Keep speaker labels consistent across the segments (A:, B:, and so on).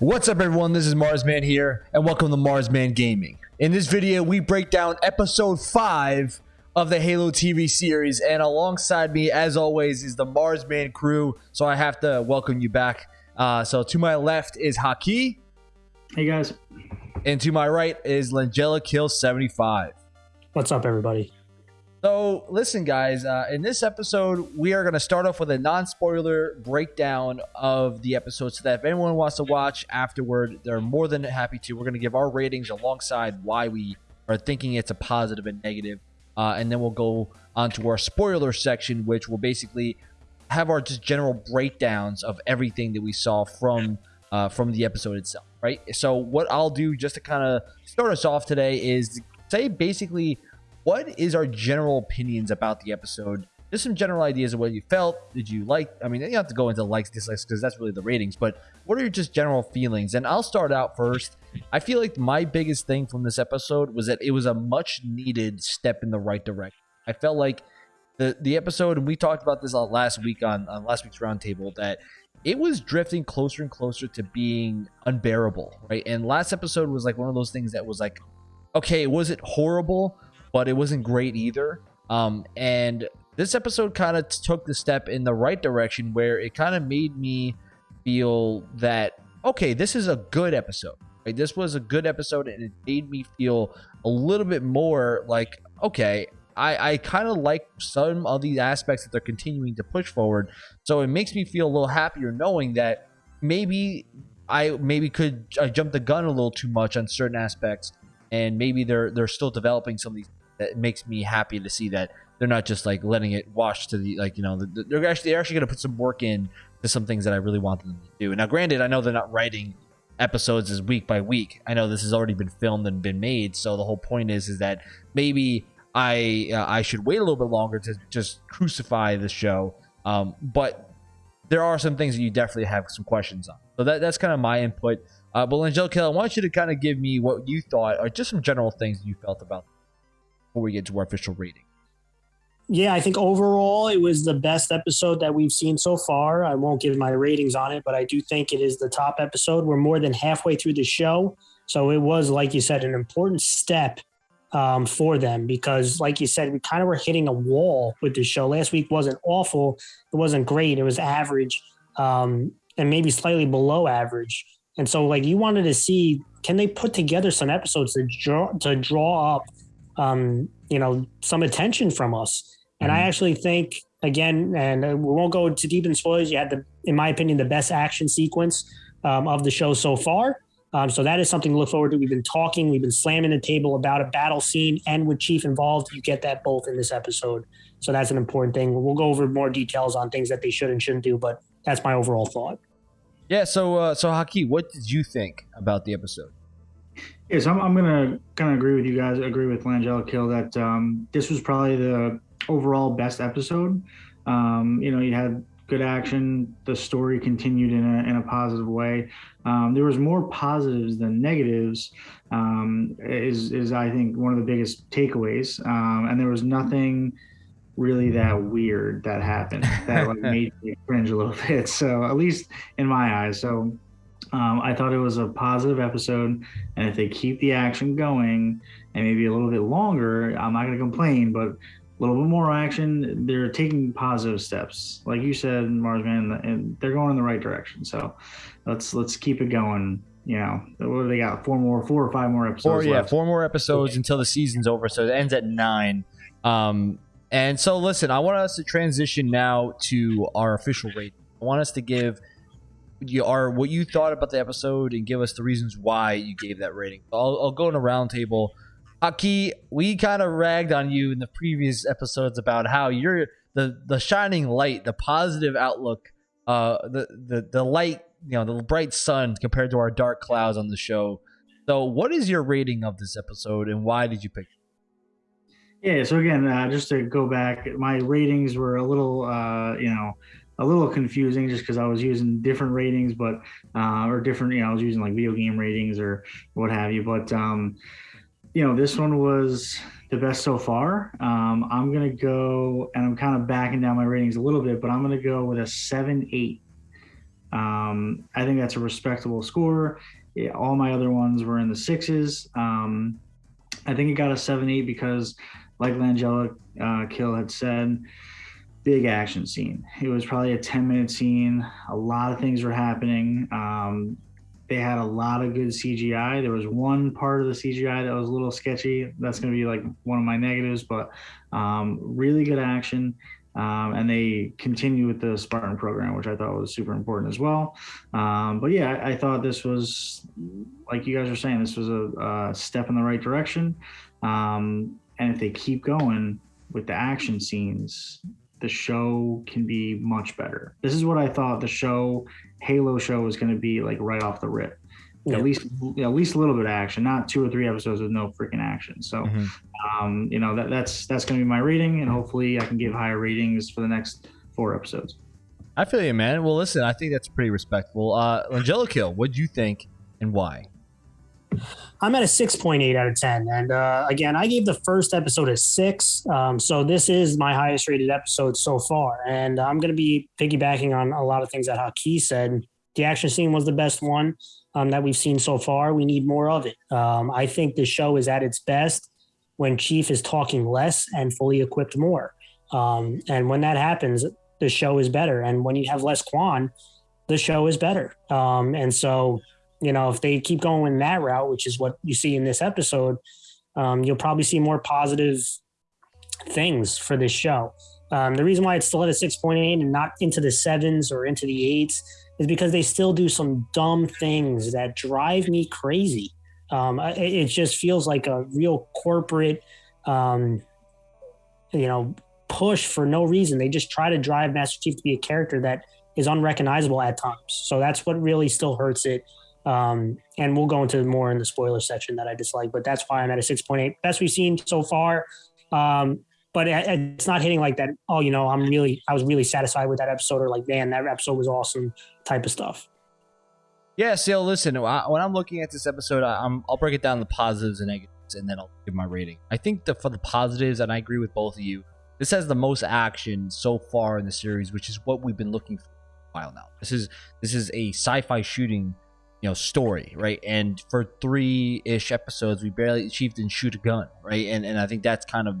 A: What's up, everyone? This is Marsman here, and welcome to Marsman Gaming. In this video, we break down episode 5 of the Halo TV series, and alongside me, as always, is the Marsman crew, so I have to welcome you back. Uh, so to my left is Haki,
B: Hey guys.
A: and to my right is Langella Kill 75.
C: What's up, everybody?
A: So, listen, guys, uh, in this episode, we are going to start off with a non spoiler breakdown of the episode so that if anyone wants to watch afterward, they're more than happy to. We're going to give our ratings alongside why we are thinking it's a positive and negative. Uh, and then we'll go on to our spoiler section, which will basically have our just general breakdowns of everything that we saw from uh, from the episode itself, right? So, what I'll do just to kind of start us off today is say basically what is our general opinions about the episode? Just some general ideas of what you felt. Did you like? I mean, you have to go into likes, dislikes, because that's really the ratings. But what are your just general feelings? And I'll start out first. I feel like my biggest thing from this episode was that it was a much needed step in the right direction. I felt like the the episode, and we talked about this last week on on last week's roundtable, that it was drifting closer and closer to being unbearable, right? And last episode was like one of those things that was like, okay, was it horrible? But it wasn't great either. Um, and this episode kind of took the step in the right direction where it kind of made me feel that okay, this is a good episode. This was a good episode, and it made me feel a little bit more like okay. I, I kind of like some of these aspects that they're continuing to push forward. So it makes me feel a little happier knowing that maybe I maybe could I jumped the gun a little too much on certain aspects, and maybe they're they're still developing some of these that makes me happy to see that they're not just like letting it wash to the like you know they're actually they're actually going to put some work in to some things that I really want them to do. Now, granted, I know they're not writing episodes as week by week. I know this has already been filmed and been made, so the whole point is is that maybe I uh, I should wait a little bit longer to just crucify the show. Um, but there are some things that you definitely have some questions on. So that that's kind of my input. Uh, but Angelica, I want you to kind of give me what you thought, or just some general things you felt about before we get to our official rating.
C: Yeah, I think overall it was the best episode that we've seen so far. I won't give my ratings on it, but I do think it is the top episode. We're more than halfway through the show. So it was, like you said, an important step um, for them because, like you said, we kind of were hitting a wall with the show. Last week wasn't awful. It wasn't great. It was average um, and maybe slightly below average. And so, like, you wanted to see can they put together some episodes to draw to draw up um, you know, some attention from us. And I mm-hmm. actually think, again, and we won't go too deep in spoilers. You had the, in my opinion, the best action sequence um, of the show so far. Um, so that is something to look forward to. We've been talking, we've been slamming the table about a battle scene, and with Chief involved, you get that both in this episode. So that's an important thing. We'll go over more details on things that they should and shouldn't do, but that's my overall thought.
A: Yeah. So, uh, so Haki, what did you think about the episode?
B: Yes, I'm, I'm gonna kind of agree with you guys. Agree with Langella Kill that um, this was probably the overall best episode. Um, you know, you had good action. The story continued in a, in a positive way. Um, there was more positives than negatives. Um, is is I think one of the biggest takeaways. Um, and there was nothing really that weird that happened that like made me cringe a little bit. So at least in my eyes. So um, I thought it was a positive episode, and if they keep the action going and maybe a little bit longer, I'm not going to complain. But a little bit more action, they're taking positive steps, like you said, Marsman, and they're going in the right direction. So let's let's keep it going. You know, what do they got? Four more, four or five more episodes.
A: Four, yeah, four more episodes until the season's over. So it ends at nine. Um, and so, listen, I want us to transition now to our official rating. I want us to give you are what you thought about the episode and give us the reasons why you gave that rating. I'll, I'll go in a roundtable. Aki, we kind of ragged on you in the previous episodes about how you're the the shining light, the positive outlook, uh, the the the light, you know, the bright sun compared to our dark clouds on the show. So, what is your rating of this episode, and why did you pick?
B: It? Yeah, so again, uh, just to go back, my ratings were a little, uh, you know, a little confusing just because I was using different ratings, but uh, or different, you know, I was using like video game ratings or what have you. But um, you know, this one was the best so far. Um, I'm gonna go, and I'm kind of backing down my ratings a little bit, but I'm gonna go with a seven eight. Um, I think that's a respectable score. Yeah, all my other ones were in the sixes. Um, I think it got a seven eight because, like Langella uh, Kill had said, big action scene. It was probably a ten minute scene. A lot of things were happening. Um, they had a lot of good CGI. There was one part of the CGI that was a little sketchy. That's going to be like one of my negatives, but um, really good action. Um, and they continue with the Spartan program, which I thought was super important as well. Um, but yeah, I, I, thought this was, like you guys are saying, this was a, a step in the right direction. Um, and if they keep going with the action scenes, the show can be much better. This is what I thought the show, Halo show, was going to be like right off the rip. Yeah. At least, at least a little bit of action, not two or three episodes with no freaking action. So, mm-hmm. um, you know, that, that's that's going to be my rating, and hopefully, I can give higher ratings for the next four episodes.
A: I feel you, man. Well, listen, I think that's pretty respectful. Uh, Langella Kill, what do you think and why?
C: I'm at a 6.8 out of 10. And uh, again, I gave the first episode a six. Um, so this is my highest rated episode so far. And I'm going to be piggybacking on a lot of things that Haki said. The action scene was the best one um, that we've seen so far. We need more of it. Um, I think the show is at its best when Chief is talking less and fully equipped more. Um, and when that happens, the show is better. And when you have less Kwan, the show is better. Um, and so you know, if they keep going in that route, which is what you see in this episode, um, you'll probably see more positive things for this show. Um, the reason why it's still at a 6.8 and not into the sevens or into the eights is because they still do some dumb things that drive me crazy. Um, it, it, just feels like a real corporate, um, you know, push for no reason. They just try to drive Master Chief to be a character that is unrecognizable at times. So that's what really still hurts it. Um, and we'll go into more in the spoiler section that I dislike, but that's why I'm at a 6.8. Best we've seen so far. Um, but it's not hitting like that. Oh, you know, I'm really, I was really satisfied with that episode, or like, man, that episode was awesome type of stuff.
A: Yeah, so listen, when I'm looking at this episode, I'm, I'll break it down the positives and negatives, and then I'll give my rating. I think that for the positives, and I agree with both of you, this has the most action so far in the series, which is what we've been looking for a while now. This is this is a sci-fi shooting you know story right? And for three-ish episodes we barely achieved didn't shoot a gun right? And and i think that's kind of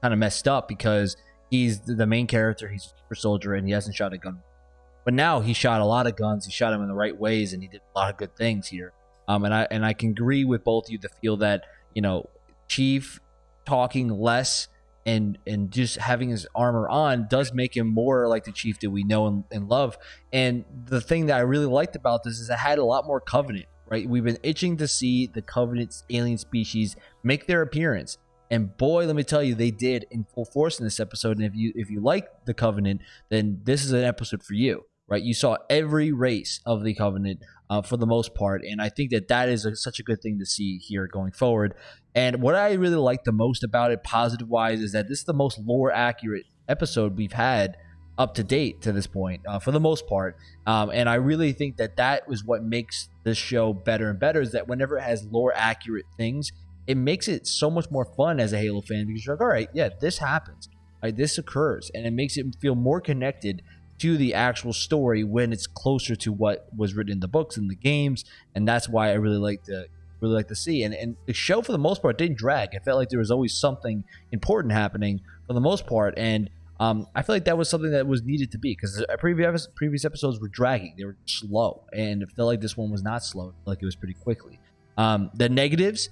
A: kind of messed up because he's the main character he's a super soldier and he hasn't shot a gun. But now he shot a lot of guns he shot them in the right ways and he did a lot of good things here. Um and i and i can agree with both of you to feel that you know chief talking less and and just having his armor on does make him more like the chief that we know and, and, love. And the thing that i really liked about this is it had a lot more covenant right? We've been itching to see the covenant alien species make their appearance. And boy let me tell you they did in full force in this episode. And if you if you like the covenant then this is an episode for you right you saw every race of the covenant uh, for the most part and i think that that is a, such a good thing to see here going forward and what I really like the most about it, positive wise, is that this is the most lore accurate episode we've had up to date to this point, uh, for the most part. Um, and I really think that that is what makes this show better and better. Is that whenever it has lore accurate things, it makes it so much more fun as a Halo fan because you're like, all right, yeah, this happens? This occurs, and it makes it feel more connected to the actual story when it's closer to what was written in the books and the games. And that's why I really like the really like to see. And and the show for the most part didn't drag. It felt like there was always something important happening for the most part. And um, I feel like that was something that was needed to be because previous previous episodes were dragging. They were slow, and it felt like this one was not slow. like it was pretty quickly. Um, the negatives,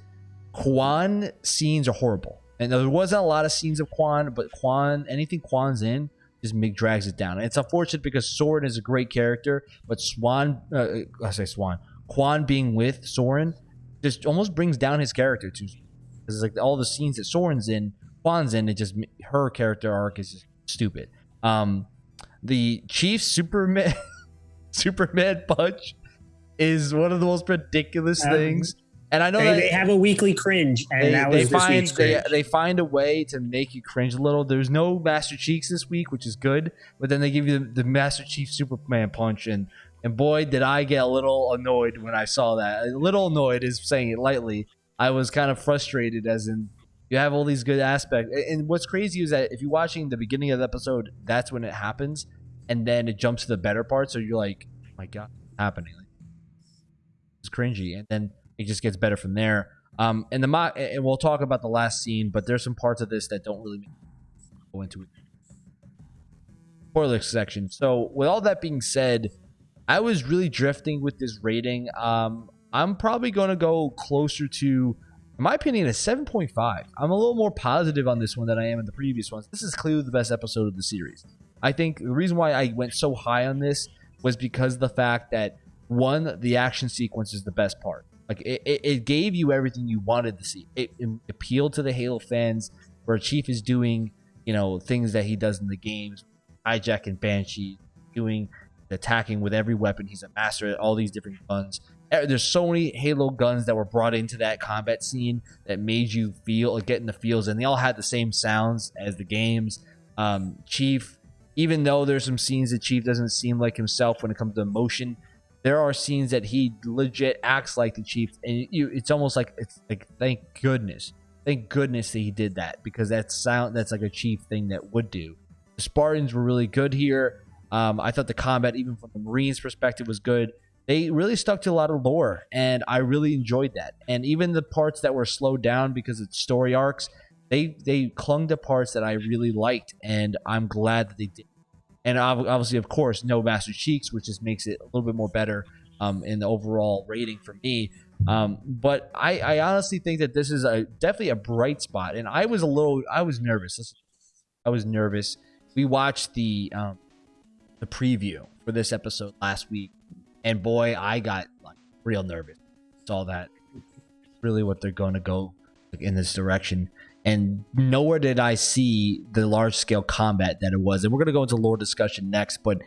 A: Kwan scenes are horrible, and there wasn't a lot of scenes of Kwan, but Kwan anything Kwan's in just make drags it down. And it's unfortunate because Soren is a great character, but Swan, uh, I say Swan, Kwan being with Soren just almost brings down his character too. Because like all the scenes that Soren's in, Kwan's in, it just her character arc is just stupid. Um, the Chief Superman Superman punch is one of the most ridiculous um, things. And I know
C: they, they, have a weekly cringe, and they, that was
A: they find they, they find a way to make you cringe a little. There's no Master Chiefs this week, which is good, but then they give you the, the Master Chief Superman punch, and and boy, did I get a little annoyed when I saw that. A little annoyed is saying it lightly. I was kind of frustrated, as in you have all these good aspects. And what's crazy is that if you're watching the beginning of the episode, that's when it happens, and then it jumps to the better part. So you're like, oh my god, happening? Like, it's cringy, and then it just gets better from there. Um, and the mo- and we'll talk about the last scene, but there's some parts of this that don't really go into it. Spoiler section. So, with all that being said, I was really drifting with this rating. Um, I'm probably going to go closer to, in my opinion, a 7.5. I'm a little more positive on this one than I am in the previous ones. This is clearly the best episode of the series. I think the reason why I went so high on this was because the fact that one, the action sequence is the best part. Like it, it, it gave you everything you wanted to see. It, it appealed to the Halo fans where Chief is doing, you know, things that he does in the games, hijacking Banshee, doing attacking with every weapon. He's a master at all these different guns. There's so many Halo guns that were brought into that combat scene that made you feel like getting the feels, and they all had the same sounds as the games. Um, Chief, even though there's some scenes that Chief doesn't seem like himself when it comes to emotion, there are scenes that he legit acts like the Chief, and you, it's almost like it's like thank goodness, thank goodness that he did that because that's sound that's like a Chief thing that would do. The Spartans were really good here. Um, I thought the combat, even from the Marines' perspective, was good. They really stuck to a lot of lore, and I really enjoyed that. And even the parts that were slowed down because of story arcs, they they clung to parts that I really liked, and I'm glad that they did. And obviously, of course, no Master Cheeks, which just makes it a little bit more better um, in the overall rating for me. Um, but I, I honestly think that this is a definitely a bright spot, and I was a little, I was nervous. I was nervous. We watched the um, the preview for this episode last week, and boy, I got like real nervous. Saw that really what they're going to go in this direction, and nowhere did I see the large scale combat that it was. And we're going to go into lore discussion next, but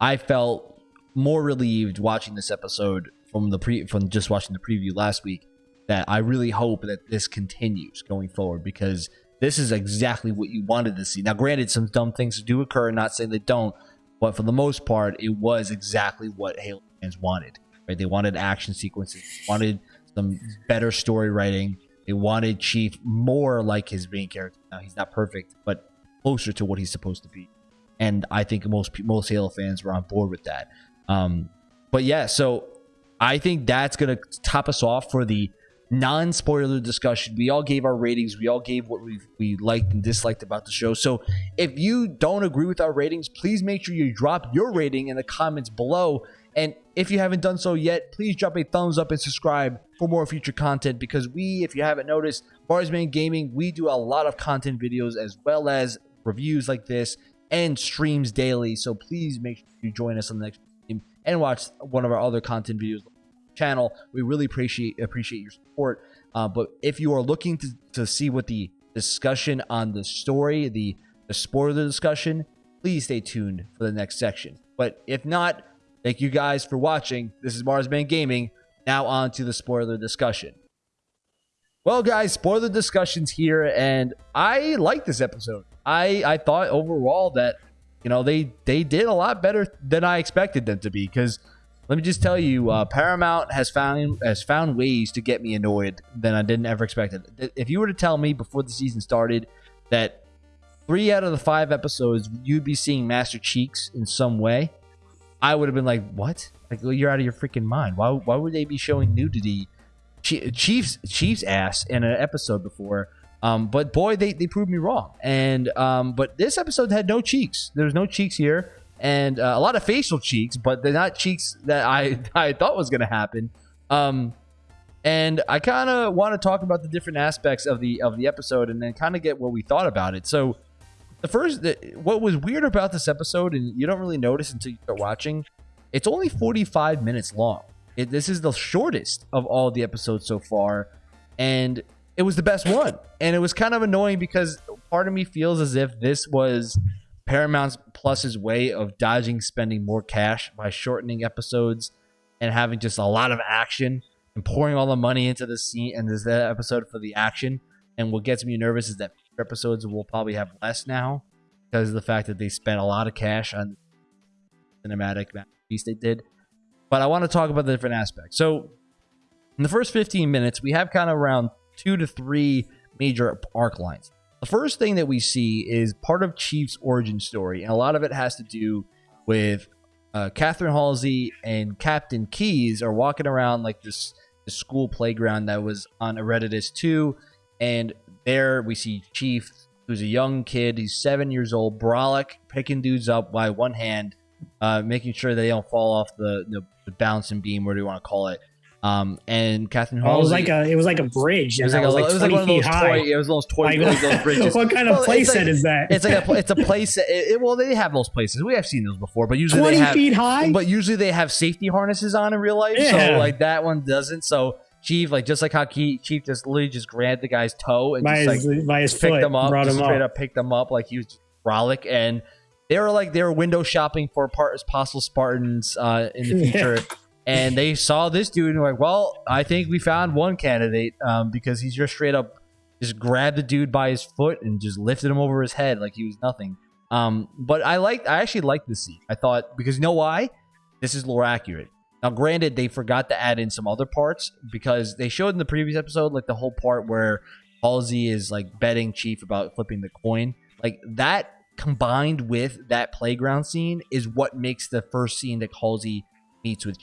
A: I felt more relieved watching this episode from the pre from just watching the preview last week that I really hope that this continues going forward because this is exactly what you wanted to see. Now, granted, some dumb things do occur, not saying they don't, but for the most part, it was exactly what Halo fans wanted. Right? They wanted action sequences, wanted some better story writing. They wanted Chief more like his main character. Now he's not perfect, but closer to what he's supposed to be. And I think most most Halo fans were on board with that. Um, but yeah, so I think that's gonna top us off for the non-spoiler discussion. We all gave our ratings. We all gave what we we liked and disliked about the show. So if you don't agree with our ratings, please make sure you drop your rating in the comments below. And if you haven't done so yet, please drop a thumbs up and subscribe for more future content because we, if you haven't noticed, Marsman Gaming, we do a lot of content videos as well as reviews like this and streams daily. So please make sure you join us on the next stream and watch one of our other content videos channel. We really appreciate appreciate your support. Uh, but if you are looking to, to see what the discussion on the story, the, the spoiler discussion, please stay tuned for the next section. But if not, thank you guys for watching. This is Marsman Gaming. Now on to the spoiler discussion. Well, guys, spoiler discussions here, and I like this episode. I I thought overall that you know they they did a lot better than I expected them to be because let me just tell you, uh, Paramount has found has found ways to get me annoyed than I didn't ever expect. It. If you were to tell me before the season started that three out of the five episodes you'd be seeing Master Cheeks in some way, I would have been like, "What? Like you're out of your freaking mind? Why? Why would they be showing nudity, Chiefs Chiefs ass in an episode before?" Um, but boy, they, they proved me wrong. And um, but this episode had no cheeks. There was no cheeks here and uh, a lot of facial cheeks, but they're not cheeks that I I thought was going to happen. Um, and I kind of want to talk about the different aspects of the of the episode, and then kind of get what we thought about it. So, the first, what was weird about this episode, and you don't really notice until you start watching, it's only 45 minutes long. It, this is the shortest of all the episodes so far, and it was the best one. And it was kind of annoying because part of me feels as if this was Paramount Plus's way of dodging spending more cash by shortening episodes and having just a lot of action and pouring all the money into the scene and this episode for the action. And what gets me nervous is that episodes will probably have less now because of the fact that they spent a lot of cash on cinematic piece they did. But I want to talk about the different aspects. So in the first 15 minutes, we have kind of around two to three major arc lines. The first thing that we see is part of Chief's origin story, and a lot of it has to do with uh, Catherine Halsey and Captain Keyes are walking around like this, this school playground that was on Eridanus 2. And there we see Chief, who's a young kid. He's seven years old, brolic, picking dudes up by one hand, uh, making sure they don't fall off the, the, the bouncing beam, whatever you want to call it. Um, and Catherine
C: Oh, it was like a it was like a bridge.
A: it was like,
C: that
A: a, it was like
C: 20
A: one of those
C: feet high.
A: toy. It was those toy.
C: Like,
A: like those bridges.
C: what kind of
A: Well,
C: place
A: like-
C: is that?
A: It's like a it's a place. It, it- well, they have those places. We have seen those before, but usually
C: twenty
A: they have.
C: feet high.
A: But usually they have safety harnesses on in real life.
C: Yeah.
A: So like that one doesn't. So Chief, like just like how Key, Chief just literally just grabbed the guy's toe and
C: by
A: just
C: his
A: like
C: his
A: picked them up, just
C: him
A: straight
C: up.
A: up picked them up like he was just frolic and. They were like they were window shopping for part as possible Spartans uh, in the
C: Yeah.
A: future, and they saw this dude and were like, "Well, I think we found one candidate um, because he's just straight up just grabbed the dude by his foot and just lifted him over his head like he was nothing." Um, but I liked, I actually liked this scene. I thought because you know why? This is lore accurate. Now, granted, they forgot to add in some other parts because they showed in the previous episode like the whole part where Halsey is like betting Chief about flipping the coin. Like that combined with that playground scene is what makes the first scene that Halsey meets with.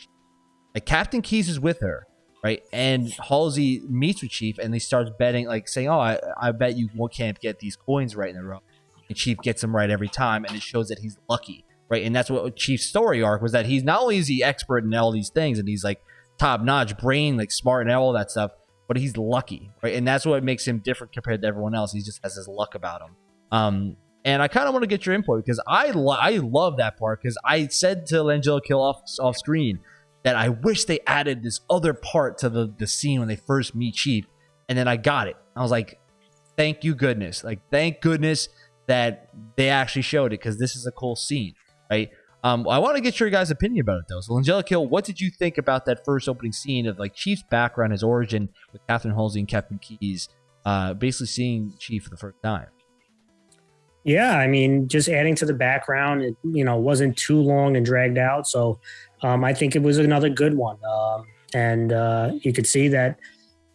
A: Like Captain Keyes is with her, right? And Halsey meets with Chief and he starts betting, like saying, "Oh, I, I bet you can't get these coins right in a row." And Chief gets them right every time, and it shows that he's lucky, right? And that's what Chief's story arc was that he's not only is he expert in all these things, and he's like top notch brain, like smart and all that stuff, but he's lucky, right? And that's what makes him different compared to everyone else. He just has his luck about him. Um, and I kind of want to get your input because I lo- I love that part because I said to Langella Kill off off screen that I wish they added this other part to the the scene when they first meet Chief, and then I got it. I was like, thank you goodness, like thank goodness that they actually showed it because this is a cool scene, right? Um, I want to get your guys' opinion about it though. So, Langella Kill, what did you think about that first opening scene of like Chief's background, his origin with Catherine Halsey and Captain Keyes, uh, basically seeing Chief for the first time?
C: Yeah, I mean, just adding to the background, it you know wasn't too long and dragged out, so um, I think it was another good one. Um, and uh, you could see that,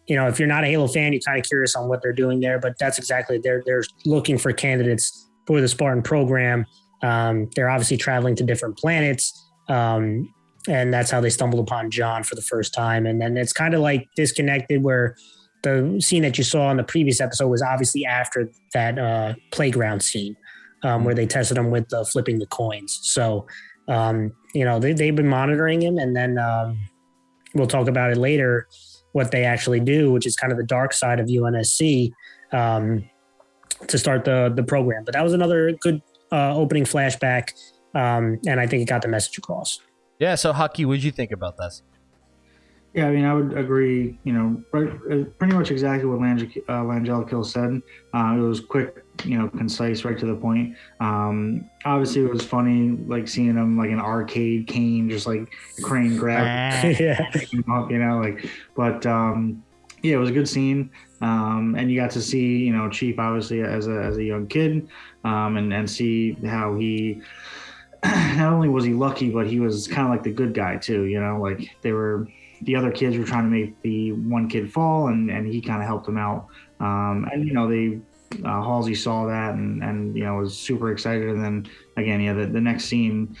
C: you know, if you're not a Halo fan, you're kind of curious on what they're doing there. But that's exactly they're they're looking for candidates for the Spartan program. Um, they're obviously traveling to different planets, um, and that's how they stumbled upon John for the first time. And then it's kind of like disconnected where the scene that you saw in the previous episode was obviously after that uh, playground scene um, where they tested him with uh, flipping the coins. So, um, you know, they, they've been monitoring him, and then um, we'll talk about it later what they actually do, which is kind of the dark side of UNSC um, to start the the program. But that was another good uh, opening flashback, um, and I think it got the message across.
A: Yeah. So, Haki, what did you think about this?
B: Yeah, I mean, I would agree. You know, right, uh, pretty much exactly what Lange, uh, Langella Kill said. Uh, it was quick, you know, concise, right to the point. Um, obviously, it was funny, like seeing him like an arcade cane, just like crane grab
C: yeah,
B: him up, you know, like. But um, yeah, it was a good scene, um, and you got to see, you know, Chief obviously as a as a young kid, um, and and see how he. Not only was he lucky, but he was kind of like the good guy too. You know, like they were the other kids were trying to make the one kid fall, and and he kind of helped them out. Um, and you know they uh, Halsey saw that and and you know was super excited. And then again, yeah, the, the next scene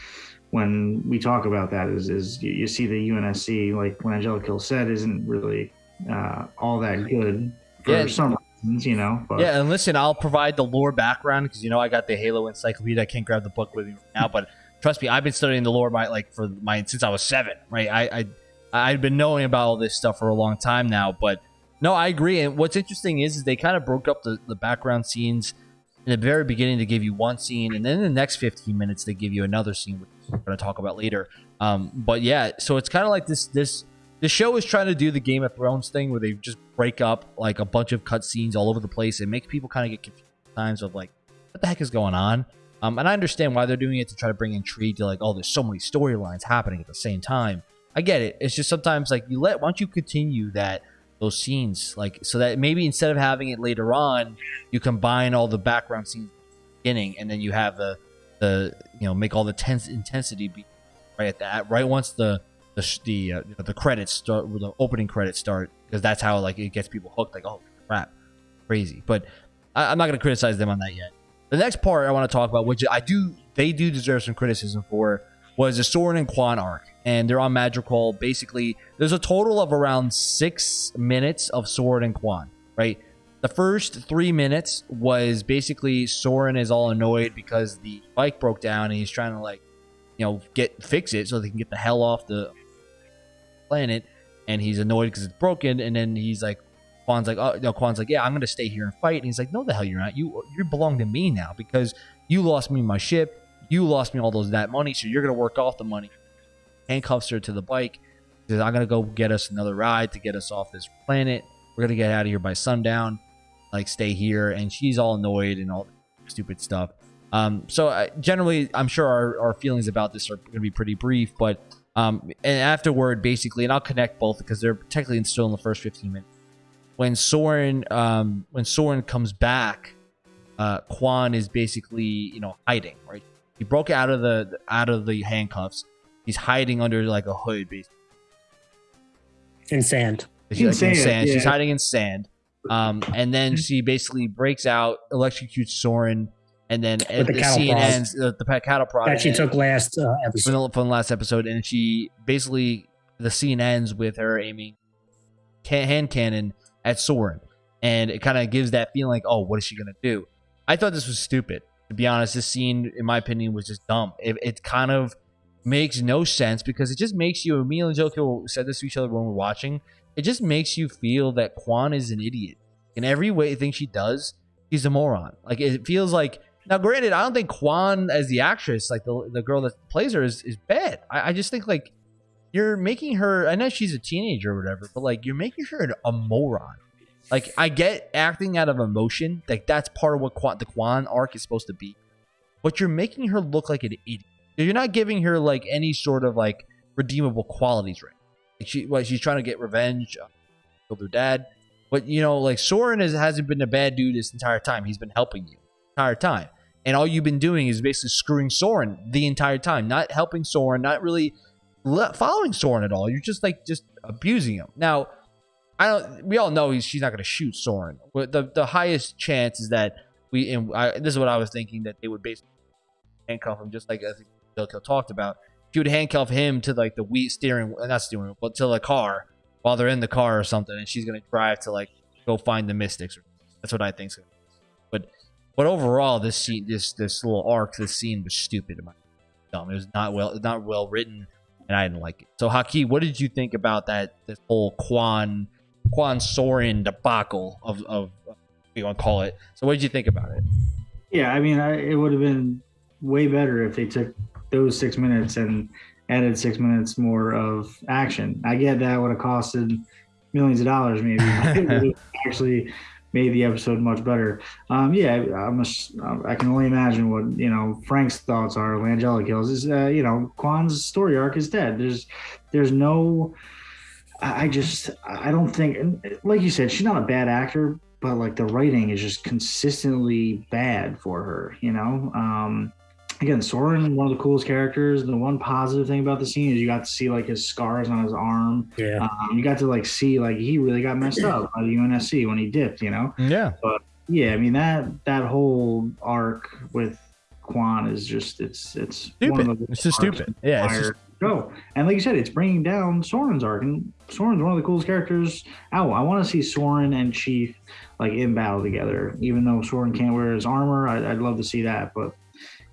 B: when we talk about that is is you, you see the UNSC like when Angelica said isn't really uh, all that good for
A: Yeah.
B: some reasons, you know. But
A: Yeah, and listen, I'll provide the lore background because you know I got the Halo Encyclopedia. I can't grab the book with me right now, but trust me, I've been studying the lore my like for my since I was seven. Right, I I I've been knowing about all this stuff for a long time now. But no, I agree. And what's interesting is, is they kind of broke up the, the background scenes in the very beginning to give you one scene, and then in the next 15 minutes they give you another scene, which we're going to talk about later. Um, but yeah, so it's kind of like this this the show is trying to do the Game of Thrones thing where they just break up like a bunch of cutscenes all over the place and make people kind of get confused times of like what the heck is going on. Um, and I understand why they're doing it to try to bring intrigue to like, oh, there's so many storylines happening at the same time. I get it. It's just sometimes like you let why don't you continue that those scenes like so that maybe instead of having it later on, you combine all the background scenes beginning and then you have the the you know make all the tense intensity be right at that right once the the the uh, the credits start the opening credits start because that's how like it gets people hooked like oh crap crazy but I, I'm not gonna criticize them on that yet. The next part I want to talk about, which I do, they do deserve some criticism for, was the Soren and Kwan arc, and they're on Madrigal. Basically, there's a total of around six minutes of Soren and Kwan, right? The first three minutes was basically Soren is all annoyed because the bike broke down and he's trying to like, you know, get fix it so they can get the hell off the planet. And he's annoyed because it's broken. And then he's like, Kwan's like, oh no, Kwan's like, yeah, I'm gonna stay here and fight. And he's like, no, the hell you're not. You you belong to me now because you lost me my ship. You lost me all those that money, so you're gonna work off the money. Handcuffs her to the bike. Says, I'm gonna go get us another ride to get us off this planet. We're gonna get out of here by sundown like stay here and she's all annoyed and all stupid stuff um so uh, generally i'm sure our, our feelings about this are going to be pretty brief but um and afterward basically and i'll connect both because they're technically still in the first 15 minutes. When soren um when soren comes back uh Kwan is basically you know hiding right? He broke out of the out of the handcuffs. He's hiding under like a hood basically
C: in sand.
A: She's,
B: In
A: like, in
B: sand,
A: sand. She's hiding in sand. Um, and then she basically breaks out, electrocutes Soren, and then
C: With the
A: the
C: cattle
A: scene
C: prod.
A: ends. The pet cattle prod
C: that she took last uh,
A: from
C: episode.
A: the, from the last episode, and she basically the scene ends with her aiming hand cannon at Soren, and it kind of gives that feeling like, oh, what is she gonna do? I thought this was stupid. To be honest, this scene, in my opinion, was just dumb. It, it kind of makes no sense because it just makes you. Me and Joko said this to each other when we're watching. It just makes you feel that Kwan is an idiot in every way. Thing she does, he's a moron. Like it feels like. Now, granted, I don't think Kwan as the actress, like the the girl that plays her, is is bad. I, I just think like you're making her. I know she's a teenager or whatever, but like you're making her a moron. Like I get acting out of emotion, like that's part of what the Kwan arc is supposed to be, but you're making her look like an idiot. You're not giving her like any sort of like redeemable qualities, right? Like she, what she's trying to get revenge, uh, killed her dad, but you know, like Soren is, hasn't been a bad dude this entire time. He's been helping you entire time, and all you've been doing is basically screwing Soren the entire time, not helping Soren, not really following Soren at all. You're just like just abusing him. Now, I don't. We all know he's, she's not going to shoot Soren. But the the highest chance is that we. And I, this is what I was thinking that they would basically handcuff him, just like I think Delco talked about. She would handcuff him to like the wheel steering, not steering, but to the car while they're in the car or something, and she's going to drive to like go find the Mystics. That's what I think. But but overall, this scene, this this little arc, this scene was stupid. in my- Dumb. It was not well, not well written, and I didn't like it. So, Haki, what did you think about that? This whole Kwan Kwan Soren debacle of of what you want to call it. So, what did you think about it?
B: Yeah, I mean, I, it would have been way better if they took those six minutes and added six minutes more of action. I get that would have costed millions of dollars, maybe. but it would have actually made the episode much better. Um, yeah, I'm a, I can only imagine what you know Frank's thoughts are. Langella kills is uh, you know Kwan's story arc is dead. There's there's no. I I just I don't think like you said she's not a bad actor but like the writing is just consistently bad for her you know um again soren one of the coolest characters the one positive thing about the scene is you got to see like his scars on his arm
C: Yeah.
B: um, you got to like see like he really got messed up by the unsc when he dipped you know
A: Yeah, But
B: yeah i mean that that whole arc with Kwan is just it's it's one
A: stupid.
B: of the
A: It's just stupid. Yeah, it's just,
B: go. And like you said, it's bringing down Soren's arc, and Soren's one of the coolest characters. Oh, I want to see Soren and Chief like in battle together. Even though Soren can't wear his armor, I, I'd love to see that. But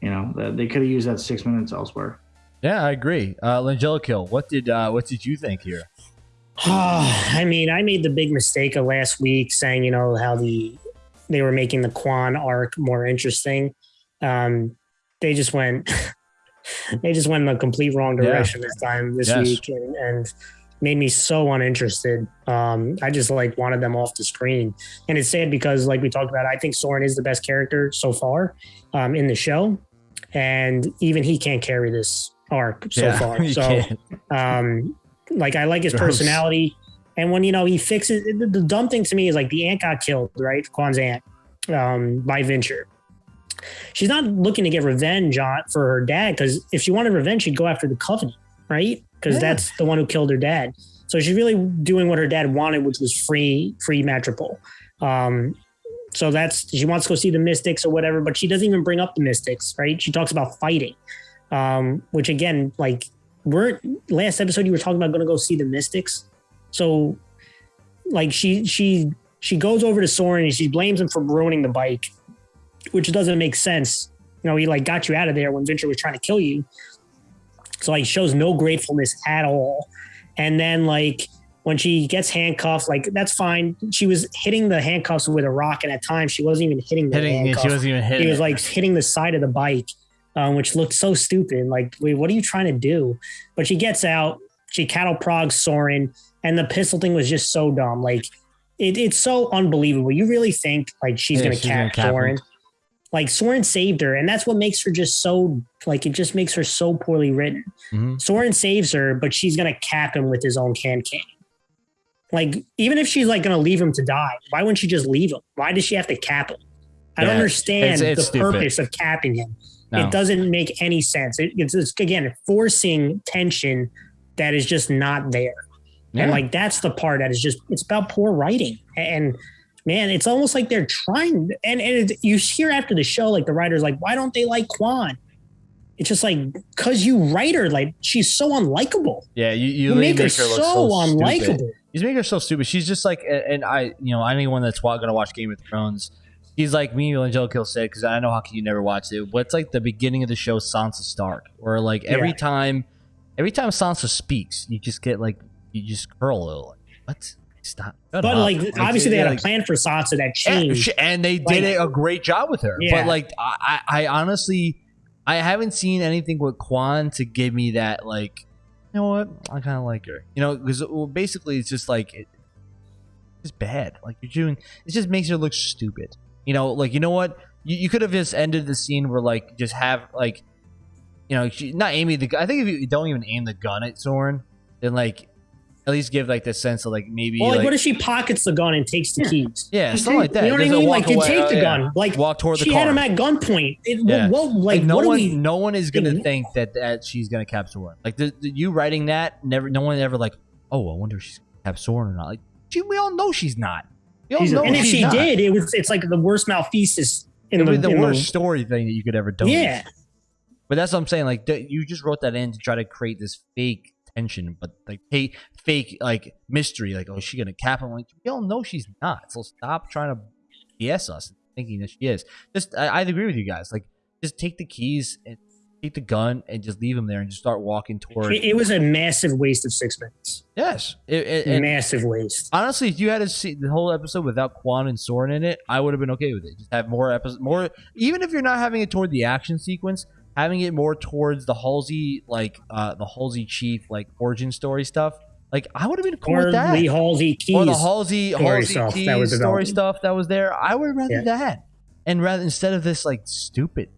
B: you know, they could have used that six minutes elsewhere.
A: yeah, I agree. Uh, Langella kill. What did uh, what did you think here?
C: I mean, I made the big mistake of last week saying, you know, how the they were making the Kwan arc more interesting. Um, they just went, they just went in the complete wrong
A: Yeah.
C: direction this time this
A: Yes.
C: week, and, and made me so uninterested. Um, I just like wanted them off the screen, and it's sad because, like we talked about, I think Soren is the best character so far um, in the show, and even he can't carry this arc so
A: yeah,
C: far. So um, like I like his
A: Gross.
C: personality, and when you know he fixes the, the dumb thing to me is like the ant got killed, right? Kwan's aunt um, by Vinsher. She's not looking to get revenge on for her dad because if she wanted revenge, she'd go after the Covenant, right? Because
A: Yeah.
C: that's the one who killed her dad. So she's really doing what her dad wanted, which was free, free Metropole. Um, so that's she wants to go see the Mystics or whatever, but she doesn't even bring up the Mystics, right? She talks about fighting. Um, which again, like we're last episode you were talking about going to go see the Mystics, so like she she she goes over to Soren and she blames him for ruining the bike, which doesn't make sense. You know, he like got you out of there when Vinsher was trying to kill you. So like shows no gratefulness at all. And then like when she gets handcuffed, like that's fine. She was hitting the handcuffs with a rock, and at times she wasn't even hitting the
A: Hitting,
C: handcuff.
A: she wasn't even hitting.
C: He was like hitting the side of the bike, um, which looked so stupid. Like, wait, what are you trying to do? But she gets out. She cattle progs Soren, and the pistol thing was just so dumb. Like, it, it's so unbelievable. You really think like she's
A: Yeah,
C: gonna
A: she's gonna
C: cap. Soren? Like Soren saved her, and that's what makes her just so like it just makes her so poorly written.
A: Mhm.
C: Soren saves her, but she's gonna cap him with his own can can. Like, even if she's like gonna leave him to die, why wouldn't she just leave him? Why does she have to cap him? I don't understand
A: it's- it's
C: the
A: stupid.
C: purpose of capping him.
A: No.
C: It doesn't make any sense. It, it's just, again forcing tension that is just not there.
A: Yeah.
C: And like that's the part that is just it's about poor writing. And man, it's almost like they're trying. And, and it, you hear after the show, like the writer's like, why don't they like Kwan? It's just like because you write her like she's so unlikable.
A: yeah, you, you,
C: You make her
A: look
C: so,
A: stupid.
C: unlikable.
A: He's making her so stupid. She's just like, and I, you know, anyone that's gonna watch Game of Thrones, he's like me, and Angelica said, because I know how can you never watch it. But it's like the beginning of the show, Sansa Stark, where like every
C: Yeah.
A: time, every time Sansa speaks, you just get like, you just curl a little. Like, what? Stop.
C: But
A: up.
C: like obviously they had
A: like-
C: a plan for Sansa that changed.
A: and they did it a great job with her.
C: Yeah.
A: But like, I, I I honestly, I haven't seen anything with Kwan to give me that like, you know what? I kind of like her. You know, because well, basically it's just like it, it's bad. Like you're doing, it just makes her look stupid. You know, like you know what? You, you could have just ended the scene where like just have like, you know, she, not aiming the. I think if you don't even aim the gun at Soren, then like. At least give like the sense of like maybe
C: well, like,
A: like,
C: what if she pockets the gun and takes the
B: Yeah.
C: keys?
A: yeah
B: Just
A: something like that.
C: You know what I mean?
A: walk
C: Like you take the
A: yeah.
C: gun. Like
A: walk toward the
C: she
A: car.
C: had him at gunpoint. It,
A: Yeah.
C: What like,
A: like no
C: what
A: one,
C: we?
A: no one is gonna think that that she's gonna capture Soren. Like the, the- you writing that, never, no one ever like, oh, I wonder if she's gonna cap Soren or not. Like, she, we all know she's not. We all
B: She's a-
A: know
C: And if she
A: not.
C: did, it was it's like the worst malfeasance in
A: it
C: the,
A: would be the
C: in
A: worst story thing that you could ever do.
C: Yeah,
A: but that's what I'm saying. Like you just wrote that in to try to create this fake tension, but like fake, fake like mystery. Like, oh, is she gonna cap him? Like, we all know she's not. So stop trying to BS us thinking that she is. Just, I, I agree with you guys. Like, just take the keys and take the gun and just leave him there and just start walking towards.
C: it, it was a massive waste of six minutes.
A: yes, it, it-
C: massive waste.
A: honestly, if you had to see the whole episode without Kwan and Soren in it, I would have been okay with it. Just have more episodes, more. Even if you're not having it toward the action sequence, having it more towards the Halsey, like uh the Halsey chief, like origin story stuff. Like I would have been cool
C: Or
A: with that.
C: Lee Halsey keys.
A: or the Halsey,
C: story
A: Halsey
C: stuff that was
A: story stuff that was there. I would rather
C: Yeah.
A: that, and rather instead of this like stupid,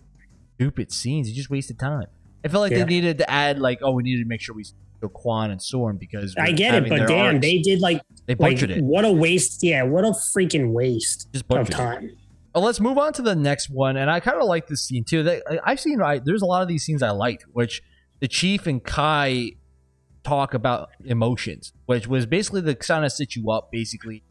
A: stupid scenes, you just wasted time. I felt like
C: Yeah.
A: they needed to add like, oh, we needed to make sure we show Kwan and Soren because
C: I get it, but damn,
A: arcs.
C: they did like
A: they
C: like
A: butchered it.
C: what a waste. Yeah, what a freaking waste of
A: butchered it. Well, let's move on to the next one, and I kind of like this scene too. I've seen. I, there's a lot of these scenes I liked, which the chief and Kai talk about emotions, which was basically the kind of set you up, basically.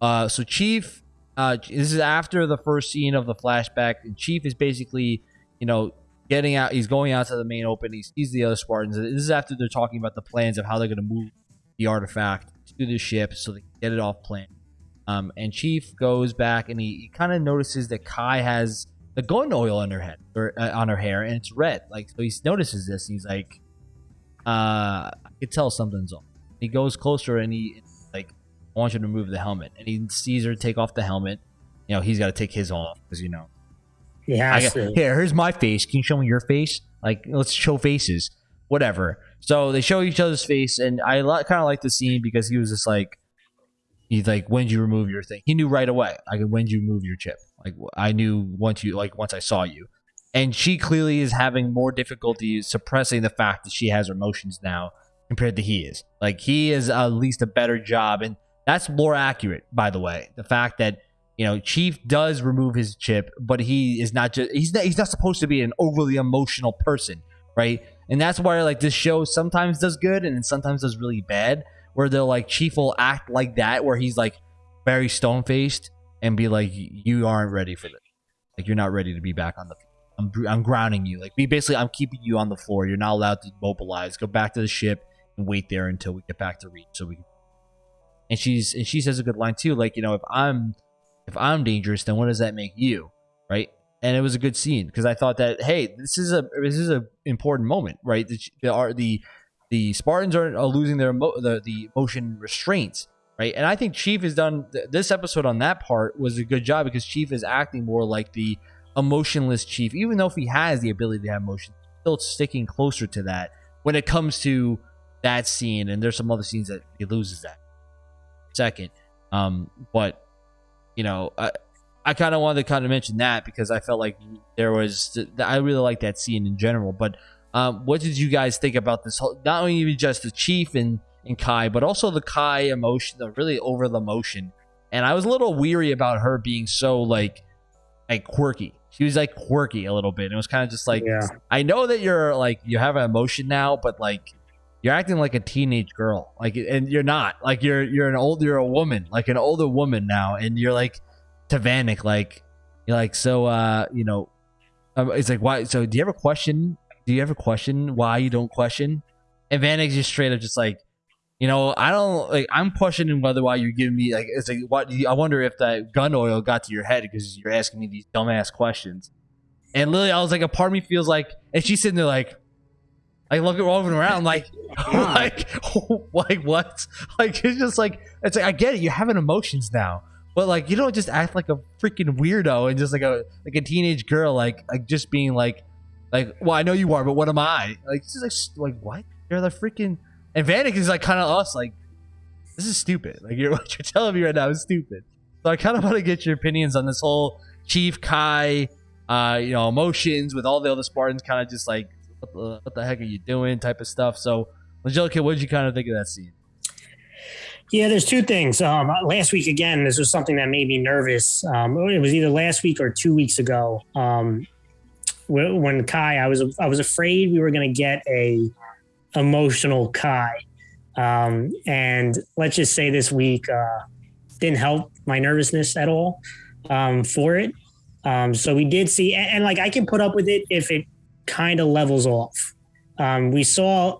A: Uh, so chief, uh, this is after the first scene of the flashback, and chief is basically, you know, getting out. He's going out to the main open. He sees the other Spartans. This is after they're talking about the plans of how they're going to move the artifact to the ship so they can get it off plan. Um, and Chief goes back and he, he kind of notices that Kai has the gun oil on her head or uh, on her hair, and it's red. Like so, he notices this. And he's like, uh, "I can tell something's off." He goes closer and he like wants you to remove the helmet, and he sees her take off the helmet. You know, he's got to take his off because you know
C: He has
A: got,
C: to.
A: here, here's my face. Can you show me your face? Like, let's show faces. Whatever. So they show each other's face, and I kind of like the scene because he was just like, he's like, when did you remove your thing? He knew right away. Like, when did you move your chip? Like, I knew once you, like, once I saw you. And she clearly is having more difficulty suppressing the fact that she has her emotions now compared to he is. Like, he is at least a better job, and that's more accurate, by the way. The fact that you know, Chief does remove his chip, but he is not just he's not, he's not supposed to be an overly emotional person, right? And that's why like this show sometimes does good and sometimes does really bad, where they'll like Chief will act like that, where he's like very stone faced and be like, "You aren't ready for this. Like you're not ready to be back on the I'm, I'm grounding you. Like, basically, I'm keeping you on the floor. You're not allowed to mobilize. Go back to the ship and wait there until we get back to Reach. So we can. And she's and she says a good line too. Like, you know, if I'm if I'm dangerous, then what does that make you, right? And it was a good scene because I thought that hey, this is a this is a important moment, right? The the are the the Spartans are, are losing their the the motion restraints, right? And I think Chief has done th- this episode on that part was a good job because Chief is acting more like the emotionless Chief, even though if he has the ability to have emotion, still sticking closer to that when it comes to that scene. And there's some other scenes that he loses that second. Um, but you know, I I kind of wanted to kind of mention that because I felt like there was I really like that scene in general. But um, what did you guys think about this whole? Not only even just the chief and and Kai, but also the Kai emotion, the really over the emotion. And I was a little weary about her being so like like quirky. She was like quirky a little bit. And it was kind of just like
C: Yeah.
A: I know that you're like you have an emotion now, but like you're acting like a teenage girl. Like and you're not. Like you're you're an old you're a woman, like an older woman now, and you're like to Vannak, like you're like so uh, you know um, it's like why so do you ever question do you ever question why you don't question? And Vannak's just straight up just like you know, I don't like. I'm questioning whether why you're giving me like. It's like what I wonder if that gun oil got to your head because you're asking me these dumbass questions. And Lily, I was like, a part of me feels like, and she's sitting there like, like looking rolling around, like, like, like what? Like it's just like it's like I get it. You're having emotions now, but like you don't just act like a freaking weirdo and just like a like a teenage girl, like like just being like, like, well, I know you are, but what am I? Like, it's just like, like what? You're the freaking and Vannak is like kind of us, like this is stupid. Like you're what you're telling me right now is stupid. So I kind of want to get your opinions on this whole Chief Kai, uh, you know, emotions with all the other Spartans, kind of just like what the, what the heck are you doing type of stuff. So, Angelica, what did you kind of think of that scene?
C: Yeah, there's two things. Um, last week, again, this was something that made me nervous. Um, it was either last week or two weeks ago. Um, when Kai, I was I was afraid we were going to get a emotional Kai, um, and let's just say this week uh, didn't help my nervousness at all um, for it. Um, so we did see, and, and like I can put up with it if it kind of levels off. Um, we saw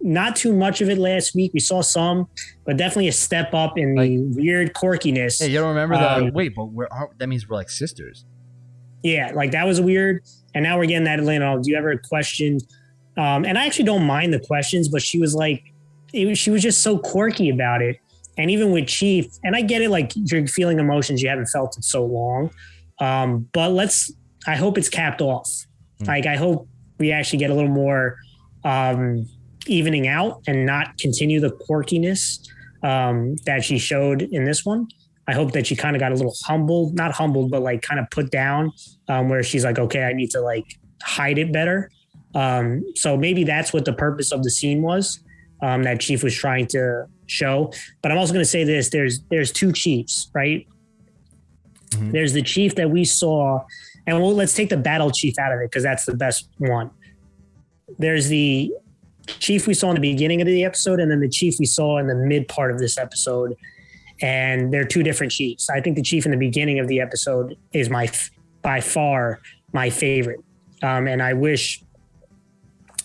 C: not too much of it last week. We saw some, but definitely a step up in the weird quirkiness.
A: Hey, you don't remember that?
C: Um,
A: Wait, but we're, that means we're like sisters.
C: Yeah, like that was weird. And now we're getting that Atlanta. Do you ever question? Um, and I actually don't mind the questions, but she was like, it was, she was just so quirky about it. And even with Chief, and I get it, like you're feeling emotions you haven't felt in so long. Um, but let's, I hope it's capped off.
A: Hmm.
C: Like I hope we actually get a little more um, evening out and not continue the quirkiness um, that she showed in this one. I hope that she kind of got a little humbled, not humbled, but like kind of put down, um, where she's like, okay, I need to like hide it better. Um, so maybe that's what the purpose of the scene was um, that Chief was trying to show. But I'm also going to say this: there's there's two Chiefs, right?
A: Mhm.
C: There's the Chief that we saw, and we'll, let's take the Battle Chief out of it because that's the best one. There's the Chief we saw in the beginning of the episode, and then the Chief we saw in the mid part of this episode and they're two different chiefs. I think the chief in the beginning of the episode is my by far my favorite, um, and I wish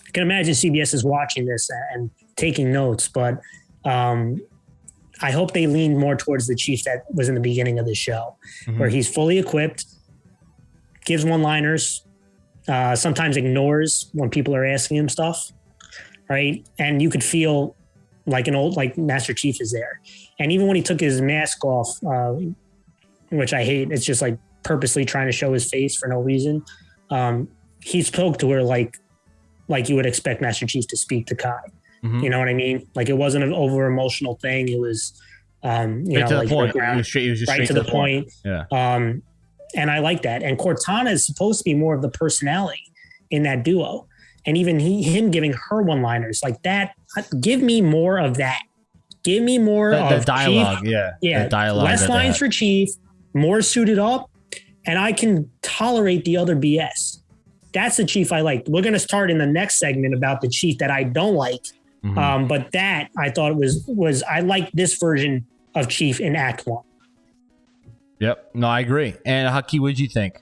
C: I can imagine CBS is watching this and taking notes, but um, I hope they lean more towards the chief that was in the beginning of the show,
A: Mhm.
C: where he's fully equipped, gives one-liners, uh, sometimes ignores when people are asking him stuff, right? And you could feel like an old like Master Chief is there. And even when he took his mask off, uh, which I hate, it's just like purposely trying to show his face for no reason. Um, he spoke to her like like you would expect Master Chief to speak to Kai.
A: Mhm.
C: You know what I mean? Like it wasn't an over emotional thing. It was um, you
A: Straight
C: know
A: to
C: like
A: the point. was straight, it was
C: right
A: straight
C: to the point.
A: Yeah.
C: Um, and I like that. And Cortana is supposed to be more of the personality in that duo. And even he, him giving her one liners like that, give me more of that. Give me more
A: The,
C: of
A: the dialogue,
C: Chief.
A: yeah.
C: Yeah,
A: The dialogue.
C: less lines for Chief, more suited up, and I can tolerate the other BS. That's the Chief I like. We're going to start in the next segment about the Chief that I don't like.
A: Mhm.
C: Um, but that I thought was was I like this version of Chief in Act One.
A: Yep. No, I agree. And Haki, what did you think?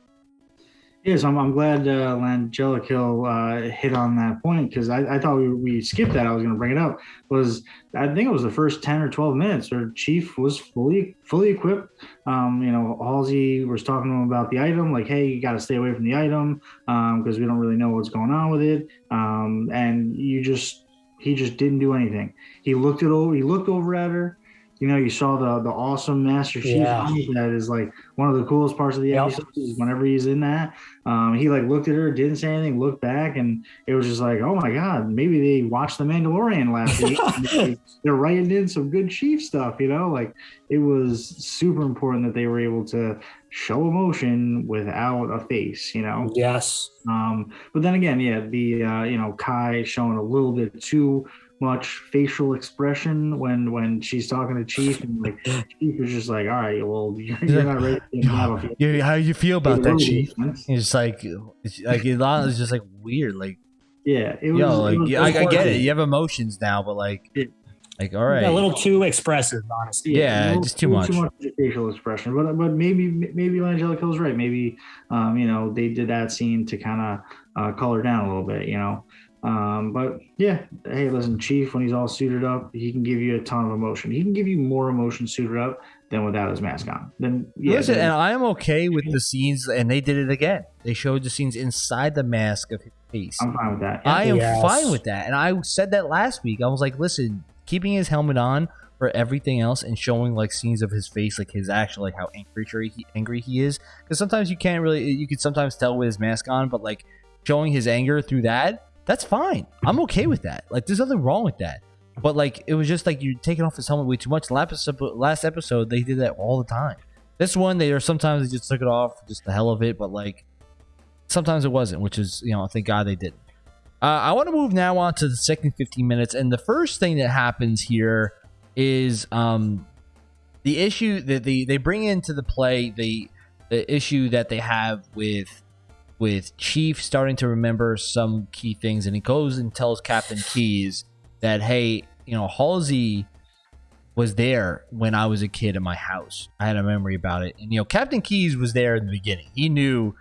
B: Yes, I'm, I'm glad uh, Langelico uh, hit on that point because I, I, thought we, we skipped that. I was going to bring it up. Was I think it was the first ten or twelve minutes where Chief was fully fully equipped. Um, you know, Halsey was talking to him about the item, like, hey, you got to stay away from the item because um, we don't really know what's going on with it. Um, and you just he just didn't do anything. He looked it over. He looked over at her you know, you saw the the awesome Master Chief yeah. that is like one of the coolest parts of the yep. episode. Is whenever he's in that, um, he like looked at her, didn't say anything, looked back, and it was just like, oh my god, maybe they watched The Mandalorian last week. they, are writing in some good Chief stuff, you know. Like it was super important that they were able to show emotion without a face, you know.
C: Yes.
B: Um, but then again, yeah, the uh, you know Kai showing a little bit too much facial expression when when she's talking to Chief, and like Chief is just like, "All right, well, you're, you're not ready to have
A: a yeah, How you feel about that, Chief? It's like, it's like it's just like weird, like.
B: Yeah,
A: it was. Yo, like, it was, I, I, get it. You have emotions now, but like, it, like, all right,
C: a little too expressive, honestly.
A: Yeah, yeah just too much. Too much
B: facial expression, but but maybe maybe Angelica was right. Maybe um, you know they did that scene to kind of uh, color down a little bit, you know. Um, but yeah, hey, listen, Chief, when he's all suited up, he can give you a ton of emotion. He can give you more emotion suited up than without his mask on. Then yeah,
A: listen,
B: then,
A: and I am okay with the scenes, and they did it again. They showed the scenes inside the mask of his face.
B: I'm fine with that.
A: I am yes. fine with that, and I said that last week. I was like, listen, keeping his helmet on for everything else and showing like scenes of his face, like his actual like how angry he angry he is. Because sometimes you can't really, you can sometimes tell with his mask on, but like showing his anger through that that's fine. I'm okay with that. Like, there's nothing wrong with that. But like, it was just like you're taking off his helmet way too much. Last episode, they did that all the time. This one, they are sometimes they just took it off, just the hell of it. But like, sometimes it wasn't, which is you know, thank God they didn't. Uh, I want to move now on to the second 15 minutes, and the first thing that happens here is um the issue that they they bring into the play the the issue that they have with with Chief starting to remember some key things, and he goes and tells Captain Keyes that, hey, you know, Halsey was there when I was a kid in my house. I had a memory about it. And, you know, Captain Keyes was there in the beginning. He knew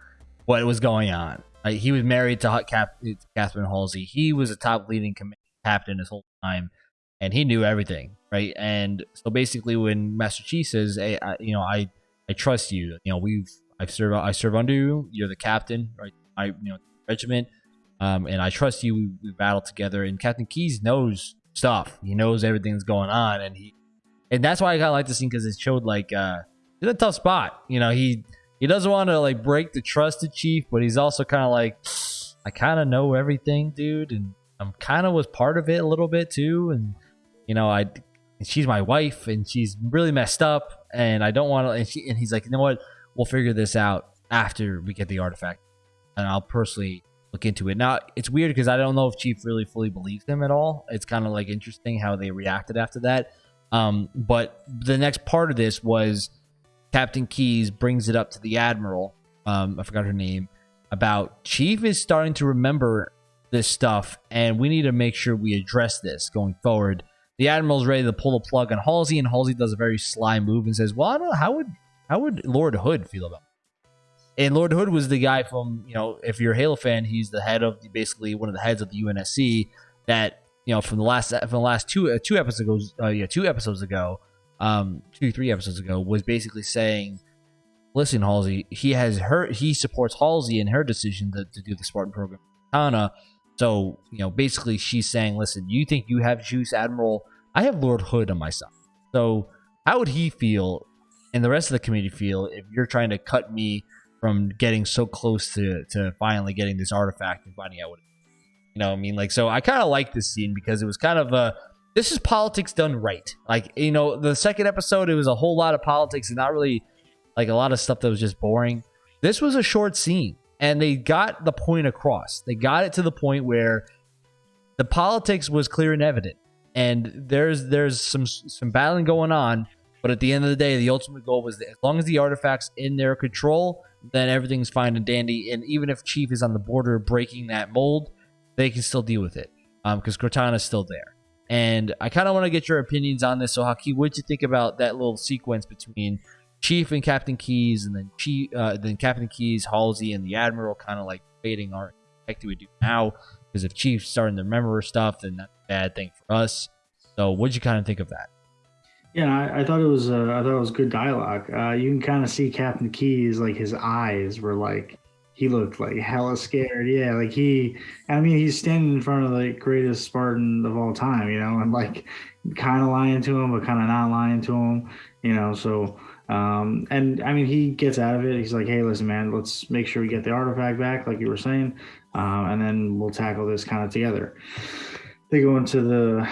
A: what was going on. Like, he was married to Cap- Catherine Halsey. He was a top leading captain this whole time, and he knew everything, right? And so basically, when Master Chief says, hey, I, you know, I, I trust you, you know, we've I serve I serve under you. You're the captain, right? I you know regiment, um, and I trust you. We, we battle together. And Captain Keyes knows stuff. He knows everything that's going on, and he and that's why I kind of like the scene because it showed like uh, in a tough spot. You know, he he doesn't want to like break the trust of Chief, but he's also kind of like I kind of know everything, dude, and I'm kind of was part of it a little bit too, and you know I she's my wife and she's really messed up and I don't want to and she and he's like you know what we'll figure this out after we get the artifact, and I'll personally look into it. Now it's weird because I don't know if Chief really fully believes him at all. It's kind of like interesting how they reacted after that. Um, but the next part of this was Captain Keyes brings it up to the Admiral. Um, I forgot her name. About Chief is starting to remember this stuff, and we need to make sure we address this going forward. The Admiral's ready to pull the plug on Halsey, and Halsey does a very sly move and says, "Well, I don't know how would how would Lord Hood feel about it? And Lord Hood was the guy from, you know, if you're a Halo fan, he's the head of basically one of the heads of the UNSC that, you know, from the last from the last two uh, two episodes uh, yeah, two episodes ago, um, two three episodes ago was basically saying, listen, Halsey, he has her he supports Halsey in her decision to, to do the Spartan program. Hana. So, you know, basically she's saying, listen, you think you have juice, Admiral? I have Lord Hood on my side. So how would he feel and the rest of the community feel if you're trying to cut me from getting so close to to finally getting this artifact and finding out what it is. You know, I mean, like, so I kind of like this scene because it was kind of a this is politics done right. Like, you know, the second episode, it was a whole lot of politics and not really like a lot of stuff that was just boring. This was a short scene and they got the point across. They got it to the point where the politics was clear and evident. And there's there's some some battling going on, but at the end of the day, the ultimate goal was that as long as the artifact's in their control, then everything's fine and dandy. And even if Chief is on the border breaking that mold, they can still deal with it because um, Cortana's still there. And I kind of want to get your opinions on this. So, Haki, what did you think about that little sequence between Chief and Captain Keyes, and then Chief, uh, then Captain Keyes, Halsey, and the Admiral kind of like fading our expect we do now. Because if Chief's starting to remember stuff, then that's a bad thing for us. So, what'd you kind of think of that?
B: Yeah, I, I thought it was uh, I thought it was good dialogue. Uh, you can kind of see Captain Keyes like his eyes were like he looked like hella scared. Yeah, like he I mean he's standing in front of the greatest Spartan of all time, you know, and like kind of lying to him, but kind of not lying to him, you know. So um, and I mean he gets out of it. He's like, hey, listen, man, let's make sure we get the artifact back, like you were saying, um, and then we'll tackle this kind of together. They go into the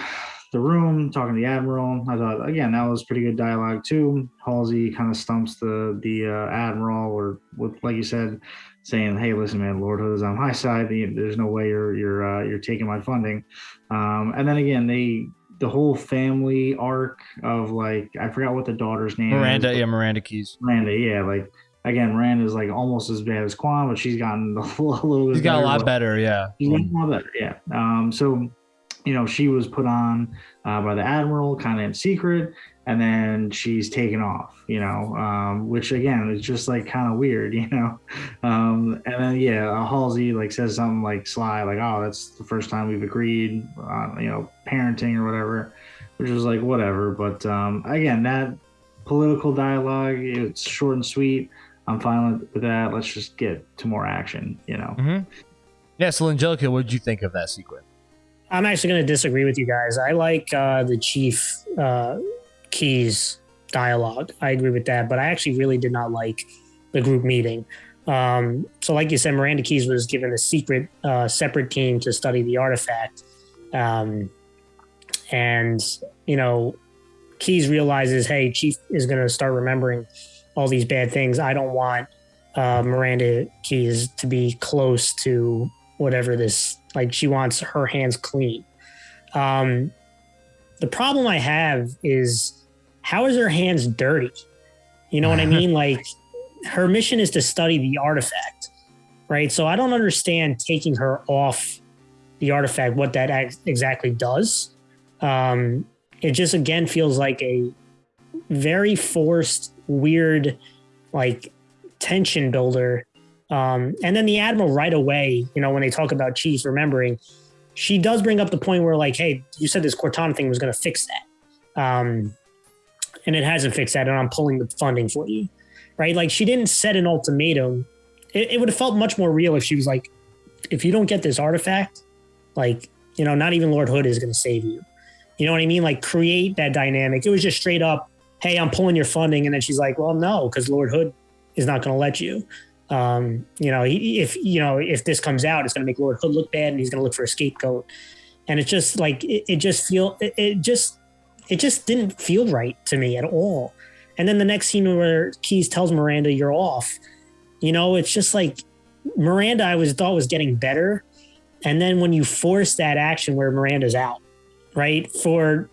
B: the room, talking to the admiral. I thought again that was pretty good dialogue too. Halsey kind of stumps the the uh, admiral, or with like you said, saying, "Hey, listen, man, Lord Hood is on my side. There's no way you're you're uh, you're taking my funding." Um, and then again, they the whole family arc of like I forgot what the daughter's name is
A: Miranda,
B: is.
A: yeah, Miranda Keyes.
B: Miranda, yeah, like again, Miranda's like almost as bad as Kwan, but she's gotten a little bit.
A: She's got a lot better, yeah.
B: She's gotten a lot better, yeah. Um, so you know, she was put on uh, by the admiral, kind of in secret, and then she's taken off. You know, um, which again is just like kind of weird. You know, um, and then yeah, Halsey like says something like sly, like, "Oh, that's the first time we've agreed on you know parenting or whatever," which was like whatever. But um, again, that political dialogue, it's short and sweet. I'm fine with that. Let's just get to more action. You know.
A: Mm-hmm. Yeah, so Angelica, what did you think of that sequence?
C: I'm actually going to disagree with you guys. I like uh, the Chief uh, Keyes dialogue. I agree with that, but I actually really did not like the group meeting. Um, so, like you said, Miranda Keyes was given a secret, uh, separate team to study the artifact. Um, and, you know, Keyes realizes, hey, Chief is going to start remembering all these bad things. I don't want uh, Miranda Keyes to be close to whatever this like she wants her hands clean. Um the problem i have is how is her hands dirty? You know what i mean? Like her mission is to study the artifact right? So i don't understand taking her off the artifact what that exactly does. Um it just again feels like a very forced weird like tension builder um, and then the admiral right away, you know, when they talk about Chief remembering, she does bring up the point where like, hey, you said this Cortana thing was going to fix that, um, and it hasn't fixed that, and I'm pulling the funding for you, right? Like she didn't set an ultimatum. It, it would have felt much more real if she was like, if you don't get this artifact, like you know, not even Lord Hood is going to save you. You know what I mean? Like create that dynamic. It was just straight up, hey, I'm pulling your funding, and then she's like, well, no, because Lord Hood is not going to let you um, you know, if you know if this comes out, it's going to make Lord Hood look bad, and he's going to look for a scapegoat. And it's just like it, it just feel it, it, just it just didn't feel right to me at all. And then the next scene where Keyes tells Miranda you're off, you know, it's just like Miranda I was thought was getting better, and then when you force that action where Miranda's out, right for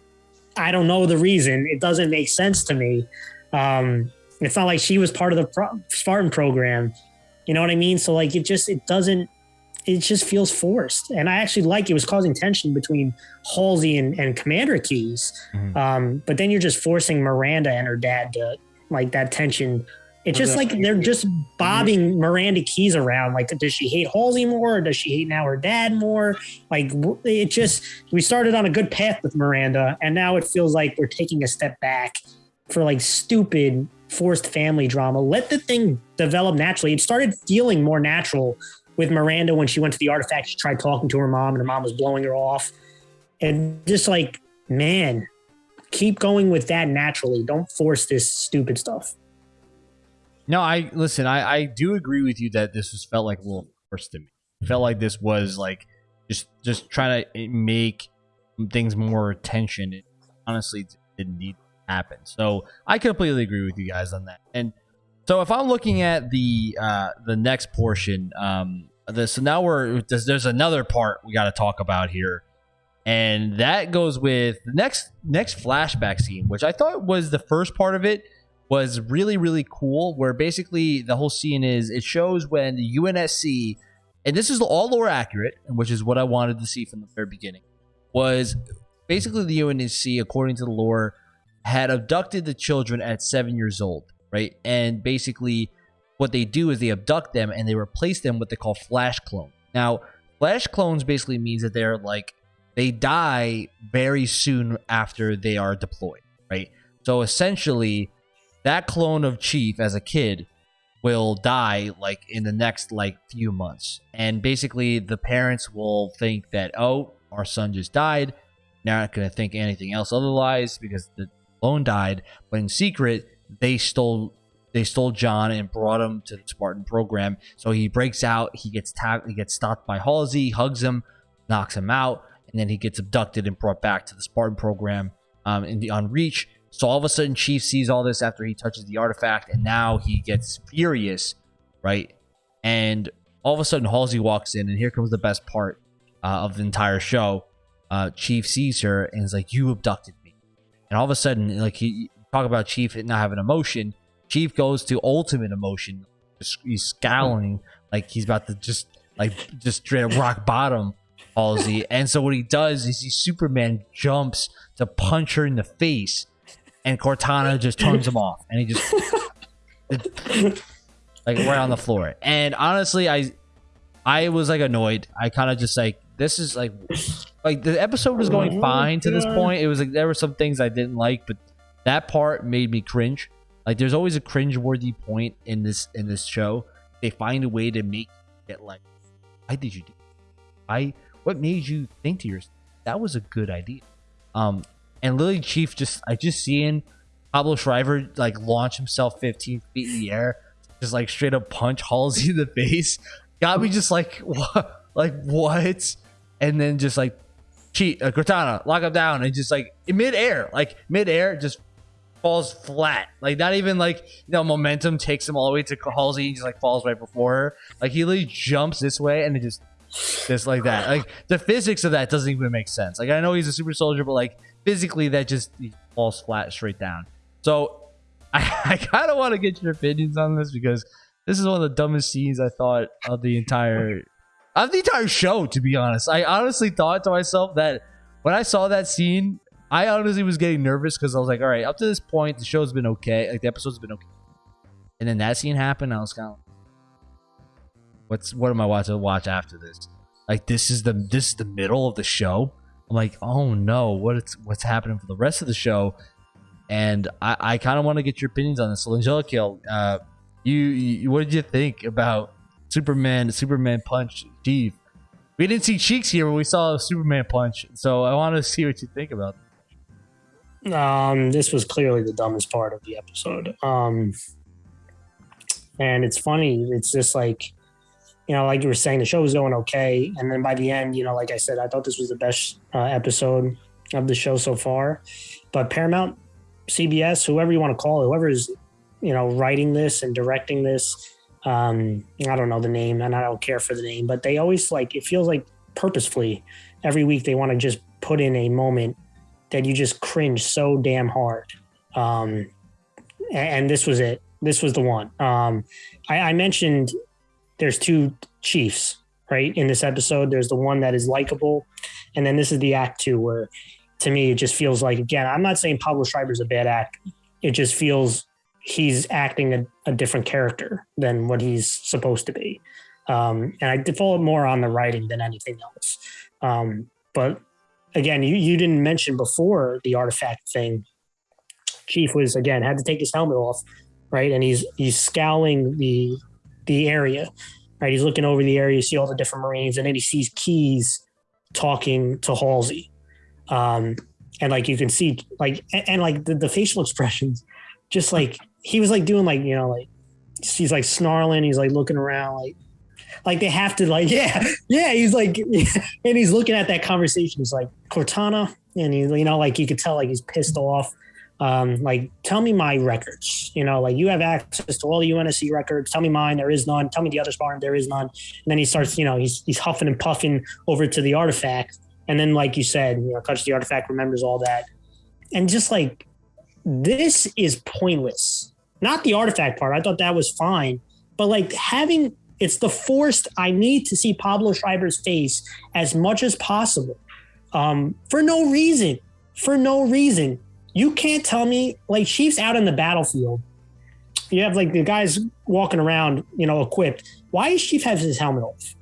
C: I don't know the reason, it doesn't make sense to me. Um, it's not like she was part of the pro- Spartan program. You know what I mean? So like it just it doesn't it just feels forced. And I actually like it was causing tension between Halsey and, and Commander Keyes.
A: Mhm.
C: Um, but then you're just forcing Miranda and her dad to like that tension. It's just like they're just bobbing Miranda Keyes around. Like, does she hate Halsey more? Or does she hate now her dad more? Like, it just, we started on a good path with Miranda, and now it feels like we're taking a step back for like stupid forced family drama. Let the thing develop naturally. It started feeling more natural with Miranda when she went to the artifact. She tried talking to her mom, and her mom was blowing her off. And just like, man, keep going with that naturally. Don't force this stupid stuff.
A: No, I listen. I I do agree with you that this was felt like a little forced to me. It felt like this was like just just trying to make things more attention. It honestly didn't need to happen. So I completely agree with you guys on that. And so if I'm looking at the uh the next portion, um, so now we're there's, there's another part we got to talk about here. And that goes with the next next flashback scene, which I thought was the first part of it was really really cool where basically the whole scene is it shows when the UNSC and this is all lore accurate which is what I wanted to see from the very beginning was basically the UNSC according to the lore had abducted the children at 7 years old right? And basically, what they do is they abduct them and they replace them with what they call flash clone. Now, flash clones basically means that they're like they die very soon after they are deployed, right? So essentially, that clone of Chief as a kid will die like in the next like few months. And basically the parents will think that, oh, our son just died. They're not gonna think anything else otherwise because the clone died. But in secret, they stole they stole John and brought him to the Spartan program. So he breaks out, he gets tagged, he gets stopped by Halsey, hugs him, knocks him out, and then he gets abducted and brought back to the Spartan program um, in the on Reach. So all of a sudden, Chief sees all this after he touches the artifact, and now he gets furious, right? And all of a sudden, Halsey walks in, and here comes the best part uh, of the entire show. Uh, Chief sees her and is like, "You abducted me," and all of a sudden, like he talk about Chief not having emotion. Chief goes to ultimate emotion. He's scowling like he's about to just like just straight rock bottom Halsey. and so what he does is he Superman jumps to punch her in the face and Cortana just turns him off, and he just like right on the floor. And honestly, I I was like annoyed. I kind of just like this is like like the episode was going
C: Oh,
A: fine to this point. It was like there were some things I didn't like, but that part made me cringe. Like there's always a cringe-worthy point in this in this show. They find a way to make it like, why did you do? I what made you think to yourself that was a good idea? Um, and Lily Chief just I just seeing Pablo Schreiber like launch himself 15 feet in the air, just like straight up punch Halsey in the face, got me just like what, like what? And then just like cheat uh, Cortana, lock him down, and just like in midair, like midair, just falls flat. Like not even like you know momentum takes him all the way to Halsey, and just like falls right before her. Like he literally jumps this way and it just just like that. Like the physics of that doesn't even make sense. Like I know he's a super soldier, but like physically that just he falls flat straight down. So I, I kind of want to get your opinions on this because this is one of the dumbest scenes I thought of the entire of the entire show. To be honest, I honestly thought to myself that when I saw that scene, I honestly was getting nervous because I was like, all right, up to this point, the show's been okay. Like the episode's been okay. And then that scene happened. I was kind of, what's what am I watching to watch after this? Like this is the this is the middle of the show. I'm like, oh no, what it's what's happening for the rest of the show? And I, I kind of want to get your opinions on this. So Angelica, uh, you, you what did you think about Superman Superman punch Chief? We didn't see cheeks here, but we saw Superman punch. So I want to see what you think about.
C: Um, this was clearly the dumbest part of the episode. Um, and it's funny. It's just like, you know, like you were saying, the show was going okay, and then by the end, you know, like I said, I thought this was the best uh, episode of the show so far. But Paramount, CBS, whoever you want to call it, whoever is, you know, writing this and directing this, um, I don't know the name, and I don't care for the name, but they always like it feels like purposefully every week they want to just put in a moment that you just cringe so damn hard. Um, and this was it. This was the one. Um, I, I mentioned there's two chiefs, right? In this episode, there's the one that is likable, and then this is the act two where, to me, it just feels like again. I'm not saying Pablo Schreiber's a bad act. It just feels he's acting a, a different character than what he's supposed to be. Um, and I default more on the writing than anything else. Um, but again, you, you didn't mention before the artifact thing. Chief was again had to take his helmet off, right? And he's he's scowling the the area, right? He's looking over the area, you see all the different Marines, and then he sees Keyes talking to Halsey. Um, and like you can see, like and, and like the, the facial expressions, just like he was like doing like, you know, like he's like snarling, he's like looking around, like like they have to like yeah yeah he's like and he's looking at that conversation. He's like cortana and he you know like you could tell like he's pissed off. Um like tell me my records you know like you have access to all the unsc records. Tell me mine. There is none. Tell me the other spartan there is none. And then he starts you know he's he's huffing and puffing over to the artifact. And then like you said you know touch the artifact remembers all that. And just like this is pointless not the artifact part i thought that was fine but like having it's the forced i need to see pablo schreiber's face as much as possible um, for no reason for no reason you can't tell me like chiefs out in the battlefield you have like the guys walking around, you know, equipped. Why is Chief have his helmet off?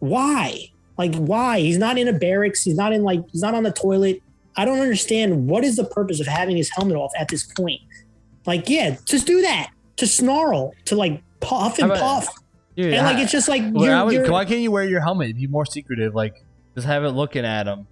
C: Why? Like why? He's not in a barracks. He's not in like he's not on the toilet. I don't understand what is the purpose of having his helmet off at this point. Like, yeah, just do that. To snarl, to like puff and puff.
A: Dude,
C: And like
A: I-
C: it's just like
A: Well,
C: you're,
A: would-
C: you're-
A: why can't you wear your helmet? Be more secretive. Like just have it looking at him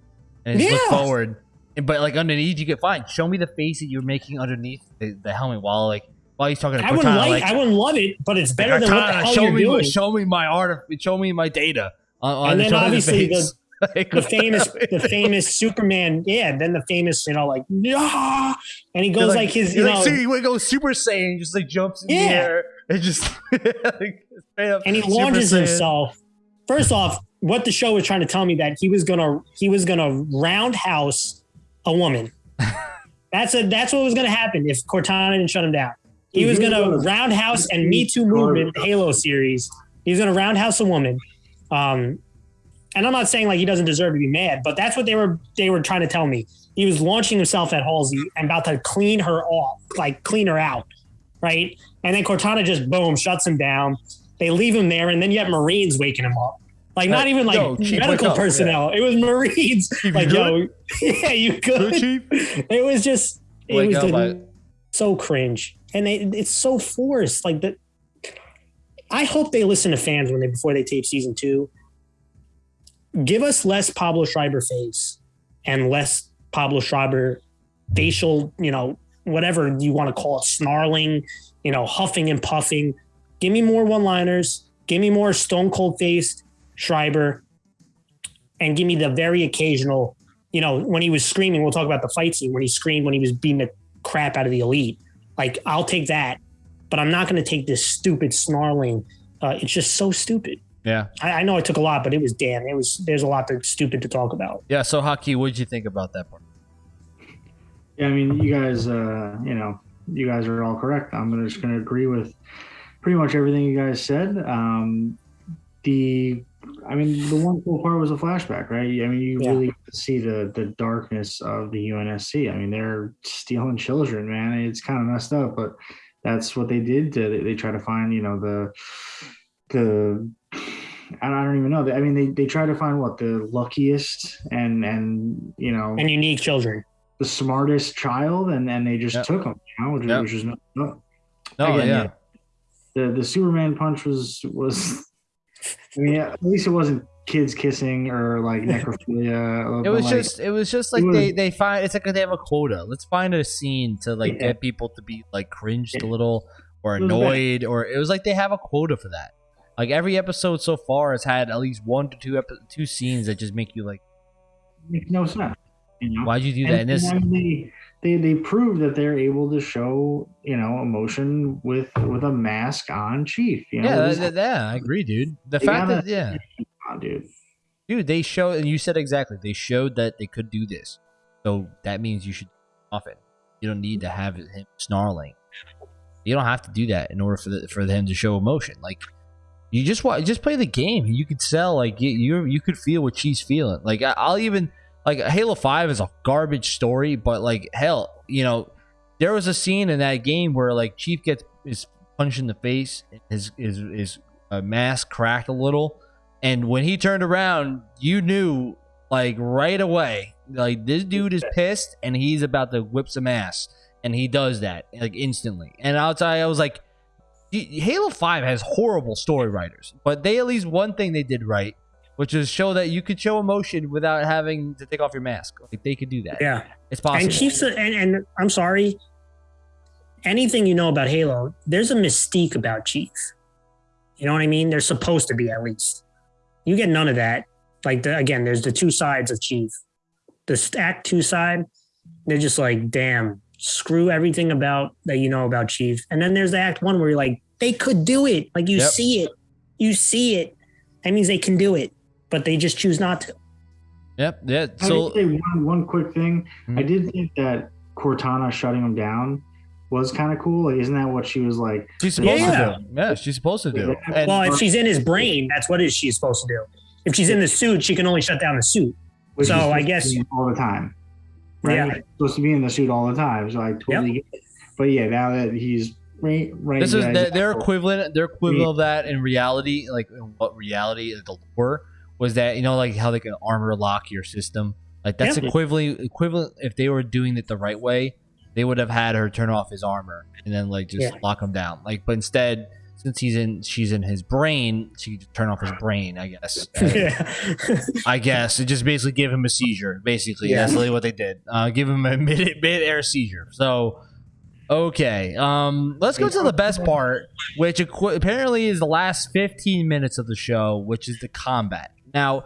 A: and just look forward. But like underneath, you get fine. Show me the face that you're making underneath the, the helmet while like while he's talking to
C: I wouldn't like,
A: Like,
C: I wouldn't love it, but it's better than what the hell
A: show
C: you're
A: me,
C: doing.
A: show me my art. Show me my data. On, on
C: And then obviously
A: face. Like,
C: the famous the famous Superman, yeah, then the famous, you know, like yeah, and he goes like, his, you
A: like,
C: know,
A: see, he goes Super Saiyan, just like jumps in the
C: Yeah.
A: air and just like,
C: and he launches himself. First off, what the show was trying to tell me that he was gonna he was gonna roundhouse a woman. that's a that's what was gonna happen if Cortana didn't shut him down. He was gonna roundhouse and Me Too movement Halo series. He was gonna roundhouse a woman. Um, and I'm not saying like he doesn't deserve to be mad, but that's what they were they were trying to tell me. He was launching himself at Halsey and about to clean her off, like clean her out, right? And then Cortana just boom shuts him down. They leave him there, and then you have Marines waking him up. Like not even like
A: yo, Chief,
C: medical
A: wake up.
C: personnel. It was Marines.
A: you
C: like yo, yeah, you
A: Good,
C: could.
A: Chief?
C: It was just it
A: Wake
C: was
A: up,
C: the- so cringe, and they, it's so forced. Like that. I hope they listen to fans when they before they tape season two. Give us less Pablo Schreiber face and less Pablo Schreiber facial, you know, whatever you want to call it, snarling, you know, huffing and puffing. Give me more one-liners. Give me more stone cold faced Schreiber, and give me the very occasional you know, when he was screaming, we'll talk about the fight scene when he screamed when he was beating the crap out of the elite. Like, I'll take that, but I'm not going to take this stupid snarling. Uh, it's just so stupid.
A: Yeah.
C: I, I know I took a lot, but it was damn. It was there's a lot that's stupid to talk about.
A: Yeah. So, Haki, what did you think about that part?
B: Yeah, I mean, you guys, uh, you know, you guys are all correct. I'm just going to agree with pretty much everything you guys said. Um, the, I mean, the one cool part was a flashback, right? I mean, you
C: Yeah.
B: really see the the darkness of the UNSC. I mean, they're stealing children, man. It's kind of messed up, but that's what they did. To, they, they try to find, you know, the the. I don't I don't even know. I mean, they, they try to find what the luckiest and and you know
C: And unique children.
B: the smartest child, and then they just
A: Yep.
B: took them. You know, which,
A: Yep.
B: which is no, no.
A: No,
B: Again,
A: yeah.
B: The the Superman punch was was. I mean, at least it wasn't kids kissing or like necrophilia.
A: Uh,
B: it
A: was
B: like,
A: just, it was just like
B: was-
A: they, they find it's like they have a quota. Let's find a scene to like
B: Yeah.
A: get people to be like cringed a little or
B: It was bad.
A: annoyed, or it was like they have a quota for that. Like every episode so far has had at least one to two epi- two scenes that just make you like,
B: makes no sense. You know,
A: why'd you do that? And
B: and,
A: this,
B: and they, they they prove that they're able to show you know emotion with with a mask on Chief. You know,
A: yeah, that- that- yeah, I agree, dude. The fact
B: gotta-
A: that yeah,
B: dude.
A: dude, they show and you said exactly, they showed that they could do this. So that means you should often. You don't need to have him snarling. You don't have to do that in order for the, for them to show emotion. Like you just wa just play the game. You could sell like you you, you could feel what she's feeling. Like I, I'll even like Halo Five is a garbage story, but like hell, you know, there was a scene in that game where like Chief gets is punched in the face, his his his uh, mask cracked a little, and when he turned around, you knew like right away, like this dude is pissed and he's about to whip some ass, and he does that like instantly. And outside, I was like, Halo Five has horrible story writers, but they at least one thing they did right, which is show that you could show emotion without having to take off your mask. Like they could do that.
C: Yeah.
A: It's possible.
C: And Chiefs and, and I'm sorry. Anything you know about Halo, there's a mystique about Chief. You know what I mean? There's supposed to be at least. You get none of that. Like the, again, there's the two sides of Chief. The stack two side, they're just like, damn, screw everything about that you know about Chief. And then there's the act one where you're like, they could do it. Like you
A: Yep.
C: see it. You see it. That means they can do it. But they just choose not to.
A: Yep. Yeah. So
B: would say one one quick thing.
A: Mhm.
B: I did think that Cortana shutting him down was kind of cool. Like, isn't that what she was like?
A: she's supposed
C: Yeah.
A: to do. Yeah, she's supposed to do. And
C: Well, if she's in his brain, that's what is she supposed to do. If she's in the suit, she can only shut down the suit.
B: which
C: So, I guess-
B: all the time. Right?
C: Yeah.
B: He's supposed to be in the suit all the time. So I totally get it. But yeah, now that he's Right, right.
A: This is their, their equivalent. Their equivalent of that in reality, like in what reality the lore was that you know, like how they can armor lock your system. Like that's
C: Yeah.
A: equivalent. Equivalent if they were doing it the right way, they would have had her turn off his armor and then like just
C: Yeah.
A: lock him down. Like, but instead, since he's in, she's in his brain. She could turn off his brain. I guess.
C: yeah.
A: I guess it just basically gave him a seizure. Basically,
C: Yeah.
A: that's really what they did. Uh, give him a mid mid air seizure. So, okay, um, let's go to the best part, which apparently is the last 15 minutes of the show, which is the combat. Now,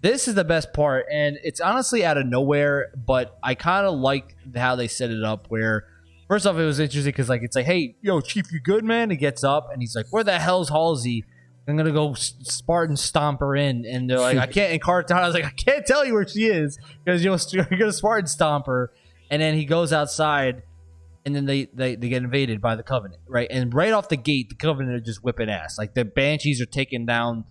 A: this is the best part, and it's honestly out of nowhere, but I kind of like how they set it up. Where first off, it was interesting because like it's like, hey, yo, Chief, you good, man? He gets up and he's like, where the hell's Halsey? I'm gonna go Spartan stomp her in, and they're like, I can't. And was like, I can't tell you where she is because you're gonna Spartan stomp her. And then he goes outside, and then they, they they get invaded by the Covenant, right? And right off the gate, the Covenant are just whipping ass. Like the Banshees are taking down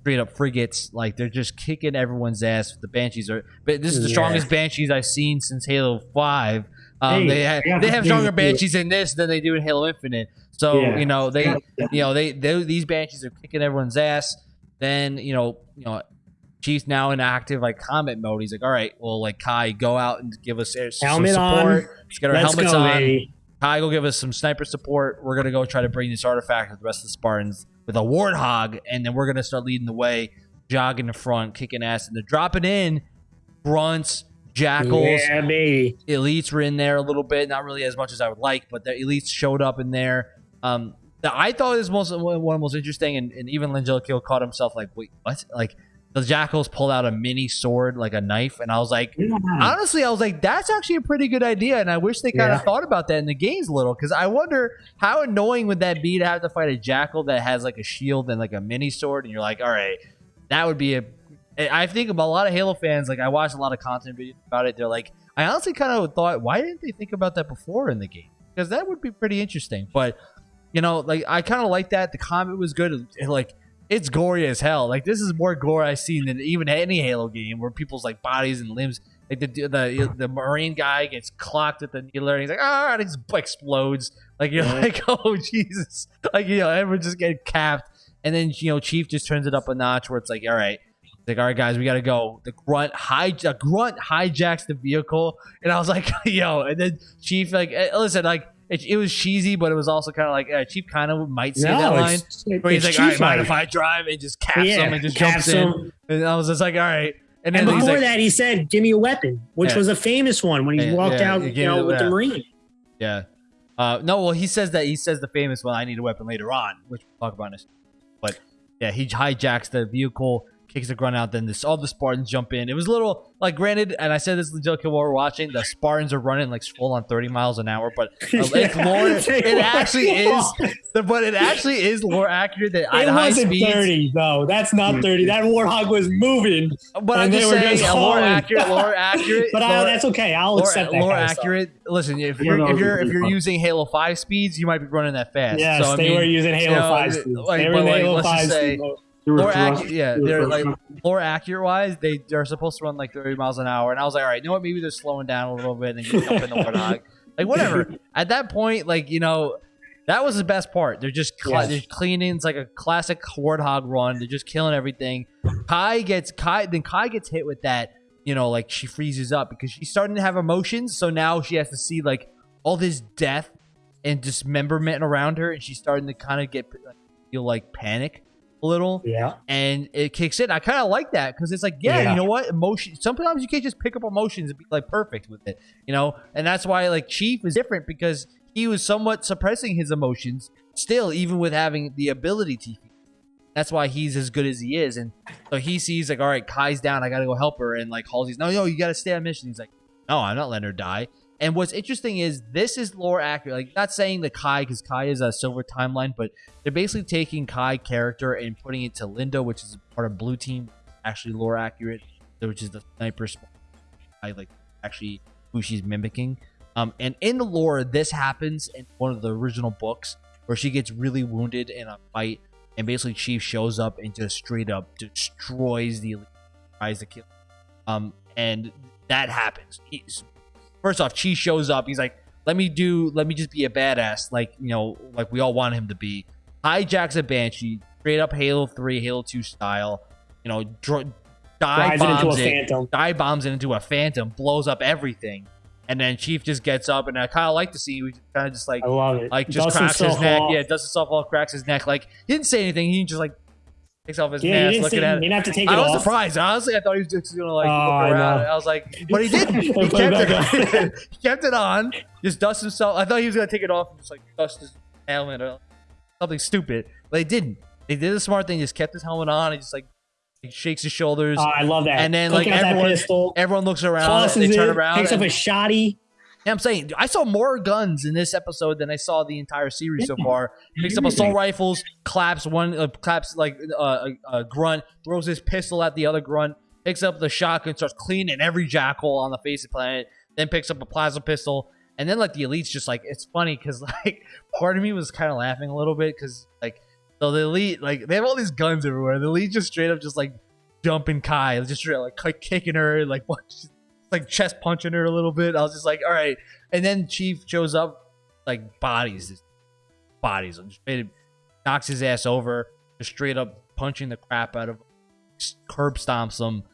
A: straight up frigates. Like they're just kicking everyone's ass. The Banshees are, but this is the
C: Yeah.
A: strongest Banshees I've seen since Halo Five. Um,
B: Hey,
A: they ha-
B: yeah,
A: they have stronger Banshees in this than they do in Halo Infinite. So
B: Yeah.
A: you know they you know they, they these banshees are kicking everyone's ass then you know you know chief's now in active like combat mode he's like all right well like kai go out and give us some
C: Helmet on.
A: support let's get our
C: Let's
A: helmets
C: go,
A: on
C: baby.
A: kai go give us some sniper support we're gonna go try to bring this artifact with the rest of the spartans with a warthog and then we're gonna start leading the way jogging the front kicking ass and they're dropping in grunts jackals
C: Yeah, baby.
A: elites were in there a little bit, not really as much as I would like, but the elites showed up in there. Um, the, I thought it was most one of the most interesting, and, and even Langelico caught himself like, wait, what? Like the jackals pulled out a mini sword, like a knife, and I was like,
B: Yeah.
A: honestly, I was like, that's actually a pretty good idea, and I wish they kind of
C: Yeah.
A: thought about that in the games a little, because I wonder how annoying would that be to have to fight a jackal that has like a shield and like a mini sword, and you're like, all right, that would be a. I think about a lot of Halo fans. Like I watched a lot of content videos about it. They're like, I honestly kind of thought, why didn't they think about that before in the game? Because that would be pretty interesting. But you know, like I kind of like that. The combat was good. Like it's gory as hell. Like this is more gore I've seen than even any Halo game where people's like bodies and limbs. Like the the the Marine guy gets clocked at the needler and he's like, ah, and he just explodes. Like you're
C: Yeah.
A: like, oh Jesus! Like you know, everyone just get capped. And then you know, Chief just turns it up a notch where it's like, all right, like, all right, guys, we gotta go. The grunt hijack grunt hijacks the vehicle, and I was like, yo. And then Chief like, eh, listen, like it, it was cheesy, but it was also kind of like uh, Chief kind of might say that line.
C: it's,
A: Where he's like, all right, mind if I drive? And just caps
C: yeah,
A: him and just jumps in.
C: him.
A: And I was just like, all right. And then
C: And before
A: like,
C: that, he said, "Give me a weapon," which
A: Yeah.
C: was a famous one when he
A: Yeah,
C: walked out, you know, with the Marine.
A: yeah. Uh, no, well, he says that he says the famous one. I need a weapon later on, which we'll talk about in a second. But yeah, he hijacks the vehicle, kicks the grunt out. Then this, all the Spartans jump in. It was a little like, granted, and I said this to Joe while we're watching. The Spartans are running like full on thirty miles an hour, but uh,
C: Yeah,
A: lore.
C: they
A: It
C: were.
A: actually is, but it actually is lore accurate that at
C: It wasn't
A: speeds.
C: thirty though. That's not thirty. That warthog was moving.
A: But I'm just
C: were
A: saying,
C: just
A: uh, lore accurate, lore accurate.
C: But I, that's okay. I'll
A: Lore,
C: accept that.
A: lore
C: kind of stuff.
A: accurate. Listen, if you're if you're if you're using Halo Five speeds, you might be running that fast.
C: Yes,
A: so, I
C: they
A: mean,
C: were using Halo
A: you know,
C: Five.
A: like,
C: speeds.
A: but
C: they were in
A: like,
C: Halo Five.
A: say-
C: speeds.
B: They were
A: Lore
B: thrust-
A: accurate, yeah, they're like lore accurate wise, they they're supposed to run like 30 miles an hour, and I was like, all right, you know what? Maybe they're slowing down a little bit and jump in the warthog, like whatever. At that point, like you know, that was the best part. They're just cl-
C: Yes.
A: they're cleaning. It's like a classic warthog run. They're just killing everything. Kai gets Kai, then Kai gets hit with that. You know, like she freezes up because she's starting to have emotions. So now she has to see like all this death and dismemberment around her, and she's starting to kind of get like, feel like panic a little
C: Yeah.
A: and it kicks in. I kind of like that because it's like, yeah,
C: Yeah.
A: you know what? Emotion. Sometimes you can't just pick up emotions and be like perfect with it, you know. And that's why like Chief is different because he was somewhat suppressing his emotions still, even with having the ability to. That's why he's as good as he is, and so he sees like, all right, Kai's down. I gotta go help her, and like Halsey's, no, no, you gotta stay on mission. He's like, no, I'm not letting her die. And what's interesting is this is lore accurate. Like, not saying that Kai, because Kai is a silver timeline, but they're basically taking Kai character and putting it to Linda, which is part of Blue Team, actually lore accurate, which is the sniper. I like actually who she's mimicking. Um, and in the lore, this happens in one of the original books where she gets really wounded in a fight, and basically Chief shows up and just straight up destroys the elite, tries to kill. Um, and that happens. He's, first off, Chi shows up. He's like, let me do, let me just be a badass, like you know, like we all want him to be. Hijacks a banshee, straight up Halo Three, Halo Two style. You know, dr- dive
C: Drives it into a
A: bombs it,
C: phantom.
A: dive bombs it into a phantom, blows up everything, and then Chief just gets up, and I kind of like to see, we kind of just like
C: I love it.
A: like just cracks his neck.
C: off.
A: Yeah, dusts himself off, cracks his neck. Like he didn't say anything. He just like takes off his
C: Yeah,
A: mask, looking at
C: you
A: it.
C: didn't have to take it
A: I was
C: off.
A: surprised. Honestly, I thought he was just gonna like
C: Oh,
A: look around.
C: know.
A: I was like, but he didn't. He kept it. he kept it on. Just dust himself. I thought he was gonna take it off and just like dust his helmet or something stupid, but they didn't. They did a smart thing. Just kept his helmet on. and just like he shakes his shoulders.
C: Oh, I love that.
A: And then,
C: Looking
A: like, everyone- Everyone looks around.
C: tosses
A: They turn
C: it,
A: around.
C: picks up a shotty.
A: Yeah, I'm saying I saw more guns in this episode than I saw the entire series so far. Picks up assault rifles, claps one, uh, claps like uh, a, a grunt, throws his pistol at the other grunt, picks up the shotgun, starts cleaning every jackal on the face of the planet. Then picks up a plasma pistol, and then like the elites just like it's funny because like part of me was kind of laughing a little bit because like so the elite like they have all these guns everywhere. The elite just straight up just like jumping Kai, just straight up, like kicking her, like what, like chest punching her a little bit. I was just like, all right. And then Chief shows up, like bodies, bodies, and just straight, knocks his ass over, just straight up punching the crap out of curb stomps him,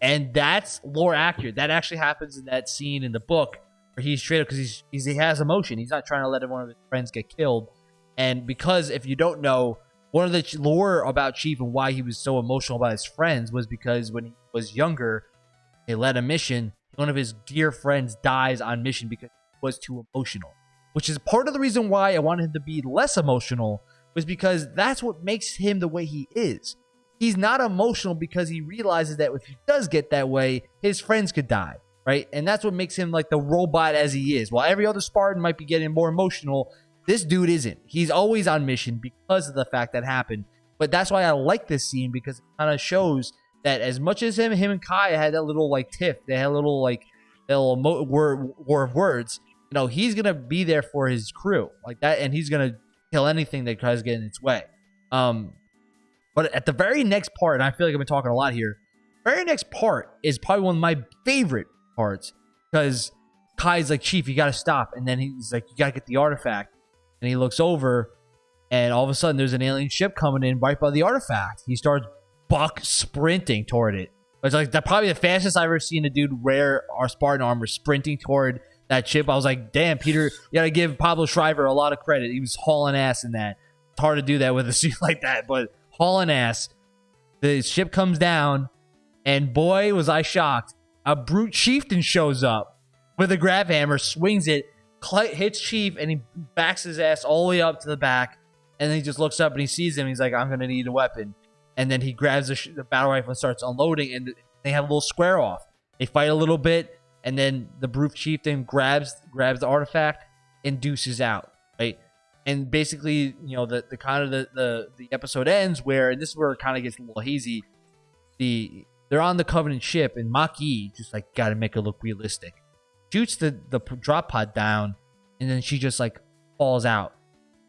A: and that's lore accurate. That actually happens in that scene in the book where he's straight up because he's, he's he has emotion. He's not trying to let one of his friends get killed, and because if you don't know. One of the lore about Chief and why he was so emotional about his friends was because when he was younger, they led a mission. One of his dear friends dies on mission because he was too emotional, which is part of the reason why I wanted him to be less emotional, was because that's what makes him the way he is. He's not emotional because he realizes that if he does get that way, his friends could die, right? And that's what makes him like the robot as he is. While every other Spartan might be getting more emotional, this dude isn't. He's always on mission because of the fact that happened. But that's why I like this scene because it kind of shows that as much as him, him and Kai had that little like tiff, they had a little like a little mo- war, war of words. You know, he's gonna be there for his crew like that, and he's gonna kill anything that tries to get in its way. Um, but at the very next part, and I feel like I've been talking a lot here. Very next part is probably one of my favorite parts because Kai's like, Chief, you gotta stop, and then he's like, you gotta get the artifact, and he looks over, and all of a sudden there's an alien ship coming in right by the artifact. He starts buck sprinting toward it. It's like that probably the fastest I've ever seen a dude wear our Spartan armor sprinting toward that ship. I was like, damn, Peter, you gotta give Pablo Schreiber a lot of credit. He was hauling ass in that. It's hard to do that with a suit like that, but hauling ass. The ship comes down, and boy, was I shocked. A brute chieftain shows up with a grav hammer, swings it, hits Chief, and he backs his ass all the way up to the back. And then he just looks up and he sees him. He's like, I'm gonna need a weapon. And then he grabs the, sh- the battle rifle and starts unloading. And they have a little square off. They fight a little bit, and then the brute chieftain grabs grabs the artifact and deuces out. Right. And basically, you know, the, the kind of the, the the episode ends where, and this is where it kind of gets a little hazy. The they're on the Covenant ship, and Maki just like got to make it look realistic. Shoots the the drop pod down, and then she just like falls out.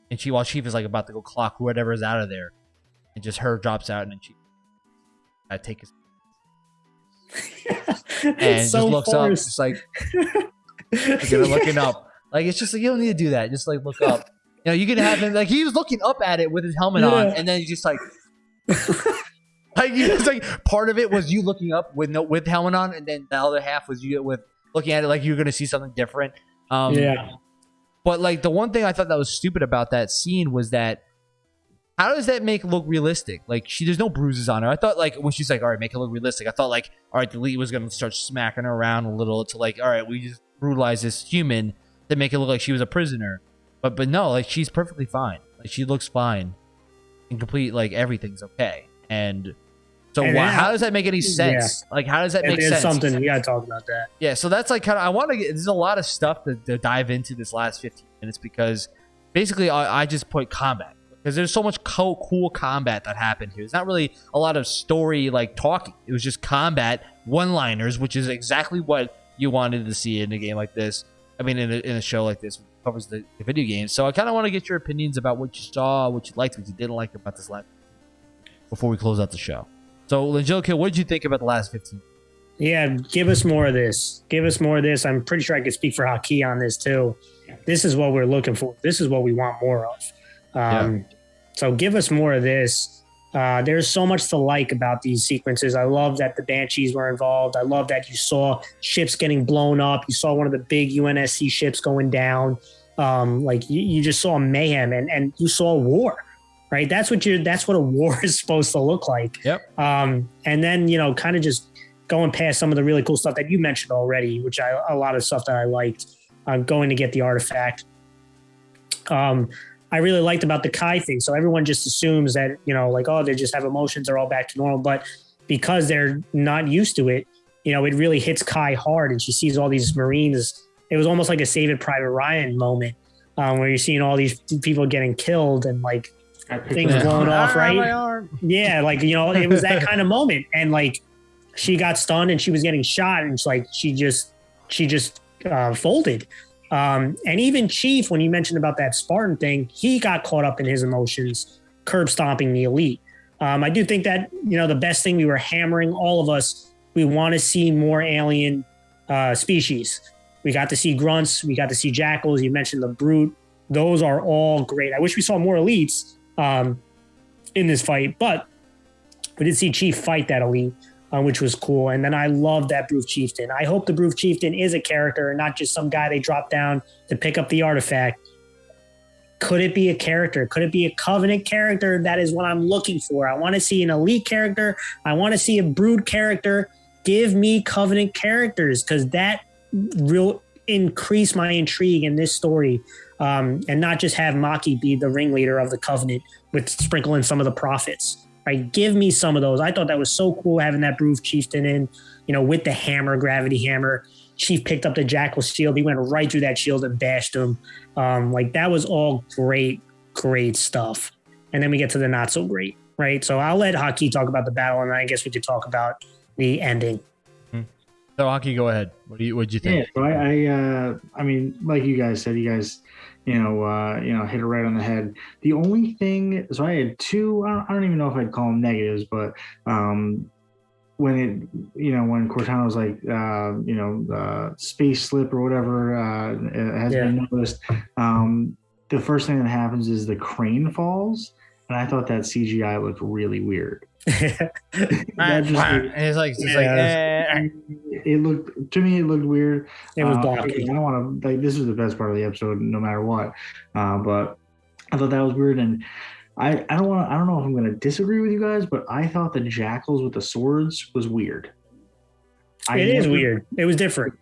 A: And she, while Chief is like about to go clock whatever is out of there, and just her drops out, and then she, I take his and
C: it's so
A: just looks up, just like like, you know, looking up. Like it's just like you don't need to do that. Just like look up. You know, you can have him like he was looking up at it with his helmet on, and then he's just like, like it's like part of it was you looking up with no with helmet on, and then the other half was you with looking at it like you're gonna see something different. Um,
C: yeah.
A: but like the one thing I thought that was stupid about that scene was that how does that make it look realistic? Like she there's no bruises on her. I thought like when she's like, all right, make it look realistic. I thought like, all right, the lead was gonna start smacking her around a little to like, all right, we just brutalize this human to make it look like she was a prisoner. But but no, like she's perfectly fine. Like she looks fine. And complete like everything's okay. And so
C: And
A: why, how does that make any sense? Like how does that make
C: There's
A: sense?
C: something we gotta talk about that.
A: Yeah, so that's like kind of I want to get. There's a lot of stuff to, to dive into this last 15 minutes because basically I, I just put combat because there's so much co- cool combat that happened here. There's not really a lot of story like talking. It was just combat, one-liners, which is exactly what you wanted to see in a game like this. I mean, in a, in a show like this, covers the, the video games. So I kind of want to get your opinions about what you saw, what you liked, what you didn't like about this last before we close out the show. So, Angelica, what did you think about the last 15?
C: Yeah, give us more of this. Give us more of this. I'm pretty sure I could speak for Haki on this too. this is what we're looking for. This is what we want more of. Um, So give us more of this. Uh, there's so much to like about these sequences. I love that the Banshees were involved. I love that you saw ships getting blown up. You saw one of the big UNSC ships going down. Um, like you, you just saw mayhem and, and you saw war, right? That's what you're, that's what a war is supposed to look like.
A: Yep.
C: Um, and then, you know, kind of just going past some of the really cool stuff that you mentioned already, which I, a lot of stuff that I liked, uh, going to get the artifact. Um, I really liked about the Kai thing. So everyone just assumes that, you know, like, oh, they just have emotions, they're all back to normal. But because they're not used to it, you know, it really hits Kai hard and she sees all these Marines. It was almost like a Saving Private Ryan moment um, where you're seeing all these people getting killed and like things
B: Yeah.
C: blown off,
A: Ah,
C: right? Yeah, like you know, it was that kind of moment, and like she got stunned and she was getting shot, and it's like she just she just uh, folded. Um, and even Chief, when you mentioned about that Spartan thing, he got caught up in his emotions, curb stomping the elite. Um, I do think that you know the best thing we were hammering all of us. We want to see more alien uh, species. We got to see grunts. We got to see jackals. You mentioned the brute. Those are all great. I wish we saw more elites um, in this fight, but we did see Chief fight that elite, uh, which was cool. And then I love that Brute Chieftain. I hope the Brute Chieftain is a character and not just some guy they drop down to pick up the artifact. Could it be a character? Could it be a Covenant character? That is what I'm looking for. I want to see an elite character. I want to see a Brute character. Give me Covenant characters because that will increase my intrigue in this story. Um, and not just have Maki be the ringleader of the Covenant with sprinkling some of the prophets. Right, give me some of those. I thought that was so cool having that Brute Chieftain in, you know, with the hammer, gravity hammer. Chief picked up the Jackal shield. He went right through that shield and bashed him. Um, like that was all great, great stuff. And then we get to the not so great, right? So I'll let Haki talk about the battle, and I guess we could talk about the ending.
A: So, Hockey, go ahead. What do you What do you
B: Yeah,
A: think?
B: so I, I, uh, I mean, like you guys said, you guys, you know, uh, you know, hit it right on the head. The only thing, so I had two. I don't, I don't even know if I'd call them negatives, but um, when it, you know, when Cortana was like, uh, you know, uh, space slip or whatever uh, has been noticed. Um, the first thing that happens is the crane falls, and I thought that CGI looked really weird. That just-
A: And it's like, just like,
C: Yeah.
A: eh.
B: it looked to me it looked weird
C: It was
B: Uh, i don't want to like this is the best part of the episode no matter what uh, but i thought that was weird and i i don't want to i don't know if i'm going to disagree with you guys but i thought the jackals with the swords was weird I
C: It is
B: never-
C: weird. It was different.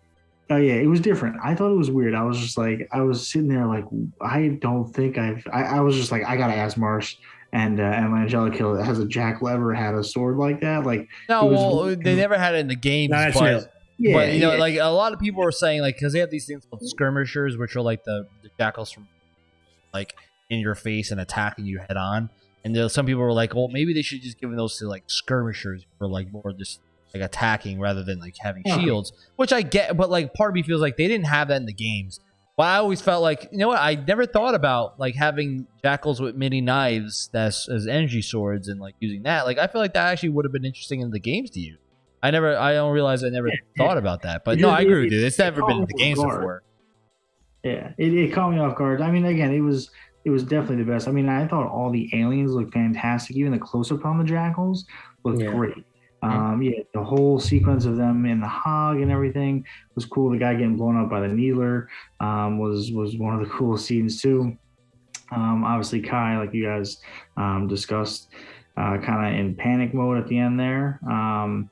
B: Oh yeah, it was different. I thought it was weird. I was just like, I was sitting there like, I don't think I've. I, I was just like, I gotta ask Marsh and uh, and Angelica has a jackal ever had a sword like that? Like,
A: No,
B: was-
A: well, they never had it in the games,
C: No, that's
A: but,
B: yeah,
A: but you know,
B: yeah.
A: like a lot of people are saying, like, because they have these things called skirmishers, which are like the, the jackals from, like, in your face and attacking you head on. And there, some people were like, well, maybe they should just give those to like skirmishers for like more just like attacking rather than like having
B: Yeah.
A: shields, which I get. But like, part of me feels like they didn't have that in the games. But I always felt like, you know what? I never thought about like having jackals with mini knives that's as energy swords and like using that. Like, I feel like that actually would have been interesting in the games to use. I never, I don't realize I never thought about that. But no, I agree with you. It's never been in the games
B: Guard.
A: before.
B: Yeah, it, it caught me off guard. I mean, again, it was it was definitely the best. I mean, I thought all the aliens looked fantastic. Even the close up on the jackals looked
C: Yeah.
B: great. Um, yeah, the whole sequence of them in the hog and everything was cool. The guy getting blown up by the needler um, was was one of the coolest scenes too. Um, obviously, Kai, like you guys um, discussed, uh, kind of in panic mode at the end there. Um,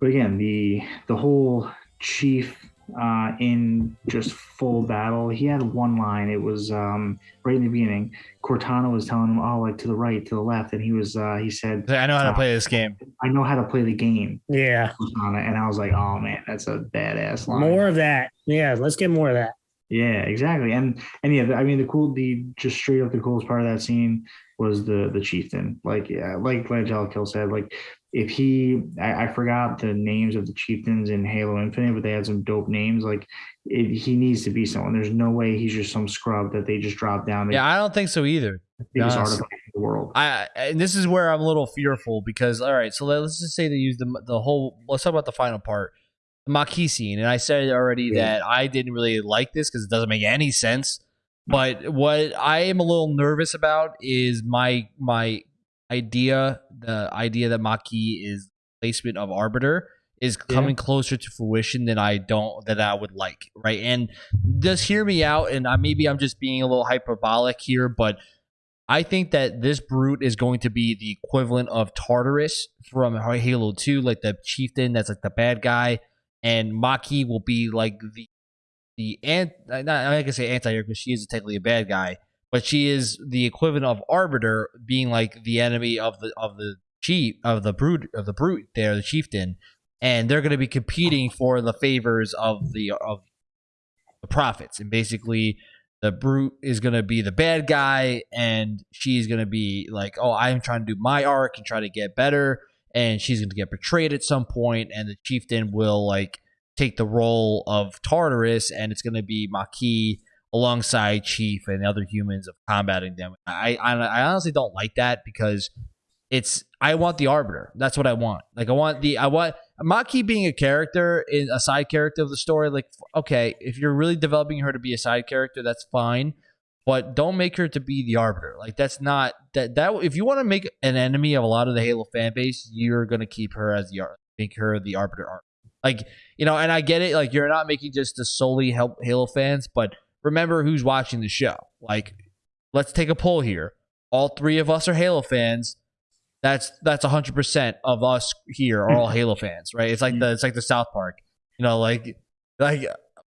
B: but again, the the whole chief uh, in just full battle. He had one line. It was um, right in the beginning. Cortana was telling him, "Oh, like to the right, to the left," and he was uh, he said,
A: I know how to play this game.
B: "I know how to play the game."
C: Yeah.
B: Cortana, and I was like, "Oh man, that's a badass line."
C: More of that. Yeah. Let's get more of that.
B: Yeah, exactly. And and yeah, I mean the cool the just straight up the coolest part of that scene was the the chieftain. Like yeah, like like Kill said, like if he I, I forgot the names of the chieftains in Halo Infinite, but they had some dope names. Like it, he needs to be someone. There's no way he's just some scrub that they just dropped down.
A: Yeah, I don't think so either.
B: the biggest artifact in the world.
A: I and this is where I'm a little fearful because all right, so let's just say they use the the whole. Let's talk about the final part. The Makee scene, and I said already
B: Yeah.
A: that I didn't really like this because it doesn't make any sense. But what I am a little nervous about is my my idea, the idea that Maki is placement of Arbiter is coming closer to fruition than I don't that I would like, right? And just hear me out, and I, maybe I'm just being a little hyperbolic here, but I think that this brute is going to be the equivalent of Tartarus from Halo 2, like the chieftain that's like the bad guy, and Maki will be like the the ant. Not I can say anti because she is technically a bad guy, but she is the equivalent of Arbiter, being like the enemy of the of the chief of the brute of the brute there, the chieftain, and they're going to be competing for the favors of the of the prophets, and basically the brute is going to be the bad guy and she's going to be like oh i'm trying to do my arc and try to get better and she's going to get betrayed at some point and the chieftain will like take the role of tartarus and it's going to be Makee alongside chief and other humans of combating them I, I i honestly don't like that because it's i want the arbiter that's what i want like i want the i want Maki being a character in a side character of the story, like okay, if you're really developing her to be a side character, that's fine. But don't make her to be the arbiter. Like that's not that that if you want to make an enemy of a lot of the Halo fan base, you're gonna keep her as the make her the arbiter arc. Like you know, and I get it. Like you're not making just to solely help Halo fans, but remember who's watching the show. Like let's take a poll here. All three of us are Halo fans that's that's hundred percent of us here are all Halo fans, right? It's like the it's like the South Park, you know, like like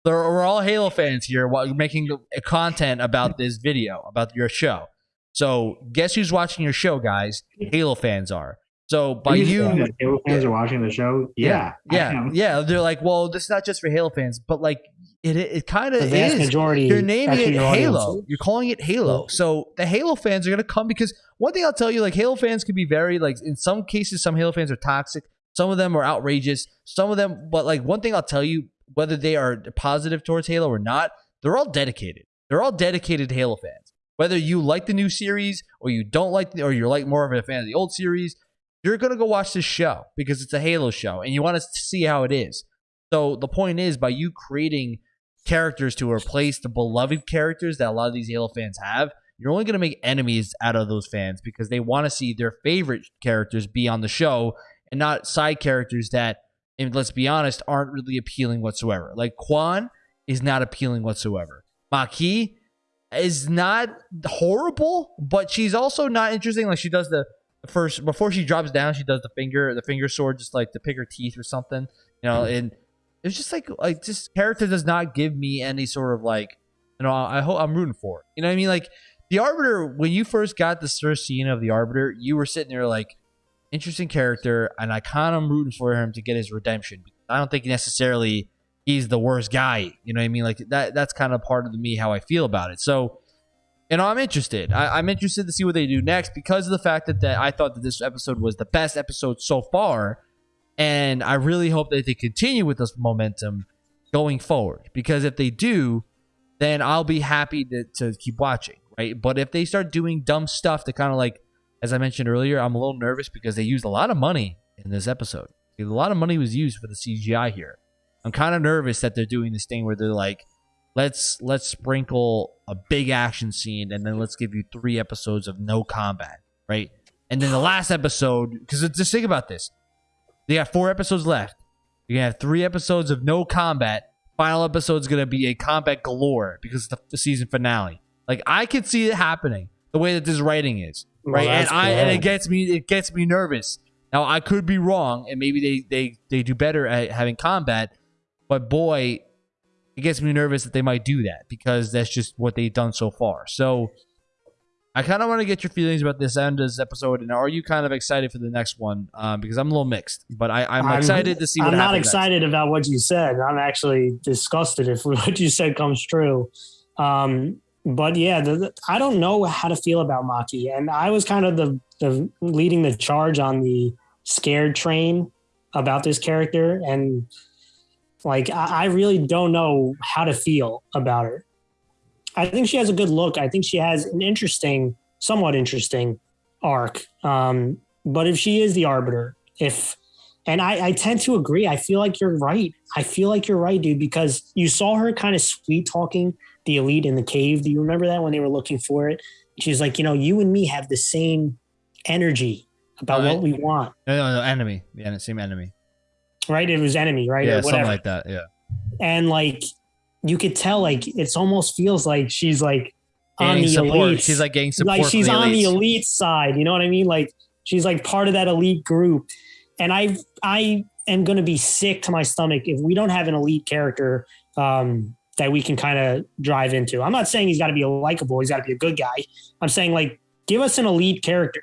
A: we're all Halo fans here, while making content about this video about your show. So guess who's watching your show, guys? Halo fans are. So by
B: Are
A: you,
B: that Halo fans are watching the show. Yeah,
A: yeah, yeah, they're like, well, this is not just for Halo fans, but like it it kind
C: The
A: of
C: vast
A: is.
C: majority.
A: You're naming it
C: your
A: Halo.
C: is.
A: You're calling it Halo. So the Halo fans are gonna come because one thing I'll tell you, like Halo fans can be very like in some cases, some Halo fans are toxic. Some of them are outrageous. Some of them, but like one thing I'll tell you, whether they are positive towards Halo or not, they're all dedicated. They're all dedicated Halo fans. Whether you like the new series or you don't like, the, or you're like more of a fan of the old series, you're gonna go watch this show because it's a Halo show and you want to see how it is. So the point is, by you creating characters to replace the beloved characters that a lot of these Halo fans have, you're only going to make enemies out of those fans because they want to see their favorite characters be on the show and not side characters that, and let's be honest, aren't really appealing whatsoever. Like Kwan is not appealing whatsoever. Makee is not horrible, but she's also not interesting. Like she does the first before she drops down, she does the finger the finger sword just like to pick her teeth or something. You know, mm-hmm. and it's just like like just character does not give me any sort of like you know I hope I'm rooting for it. You know what I mean? Like the Arbiter when you first got this first scene of the Arbiter, you were sitting there like interesting character, and I kind of am rooting for him to get his redemption. I don't think necessarily he's the worst guy. You know what I mean? Like that that's kind of part of me how I feel about it. So. You know, I'm interested. I, I'm interested to see what they do next because of the fact that, that I thought that this episode was the best episode so far. And I really hope that they continue with this momentum going forward. Because if they do, then I'll be happy to, to keep watching, right? But if they start doing dumb stuff to kind of like, as I mentioned earlier, I'm a little nervous because they used a lot of money in this episode. A lot of money was used for the CGI here. I'm kind of nervous that they're doing this thing where they're like, let's let's sprinkle a big action scene and then let's give you three episodes of no combat, right? And then the last episode, because just think about this. They got four episodes left. You're gonna have three episodes of no combat. Final episode's gonna be a combat galore because it's the, the season finale. Like I could see it happening the way that this writing is,
C: Well,
A: right? and
C: that's
A: I and it gets me it gets me nervous. Now I could be wrong, and maybe they they they do better at having combat, but boy, it gets me nervous that they might do that because that's just what they've done so far. So I kind of want to get your feelings about this end of this episode, and are you kind of excited for the next one? Um, because I'm a little mixed, but I, I'm, excited to see what
C: I'm not
A: happens next.
C: excited about what you said. I'm actually disgusted if what you said comes true. Um, but yeah, the, the- I don't know how to feel about Maki, and I was kind of the, the leading the charge on the scared train about this character, and like I, I really don't know how to feel about her. I think she has a good look. I think she has an interesting, somewhat interesting arc. Um, but if she is the arbiter, if And I, I tend to agree. I feel like you're right. I feel like you're right, dude, because you saw her kind of sweet talking the elite in the cave. Do you remember that when they were looking for it? She's like, you know, you and me have the same energy about what we want,
A: No, no, no, enemy. Yeah, same enemy.
C: right? It was enemy, right?
A: Yeah,
C: or
A: something like that. Yeah.
C: and like you could tell, like it's almost feels like she's like on the
A: support.
C: elite.
A: She's like getting support.
C: like she's
A: the
C: on the elite side. You know what I mean? Like she's like part of that elite group. And I I am gonna be sick to my stomach if we don't have an elite character um, that we can kind of drive into. I'm not saying he's got to be a likable. He's got to be a good guy. I'm saying like give us an elite character.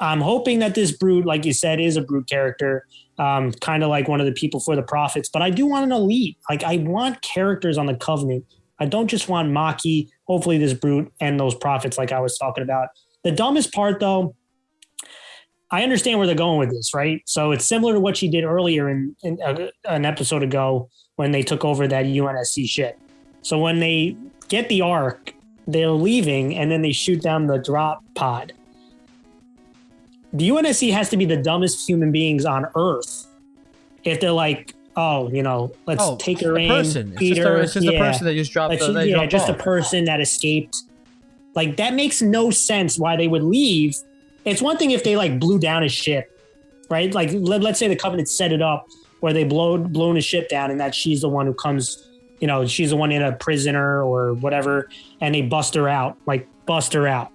C: I'm hoping that this brute, like you said, is a brute character, um, kind of like one of the people for the prophets. But I do want an elite. Like I want characters on the covenant. I don't just want Maki. Hopefully, this brute and those prophets, like I was talking about. The dumbest part, though, I understand where they're going with this, right? So it's similar to what she did earlier in, in uh, an episode ago when they took over that UNSC shit. So when they get the arc, they're leaving and then they shoot down the drop pod. The UNSC has to be the dumbest human beings on Earth if they're like, oh, you know, let's
A: Oh,
C: take her
A: a
C: in,
A: person. It's just, a, it's just
C: yeah.
A: a person that just dropped.
C: Like,
A: the,
C: she- yeah, just a person that escaped. Like that makes no sense why they would leave. It's one thing if they like blew down a ship, right? Like let, let's say the Covenant set it up where they blow blown his ship down, and that she's the one who comes, you know, she's the one in a prisoner or whatever, and they bust her out, like bust her out,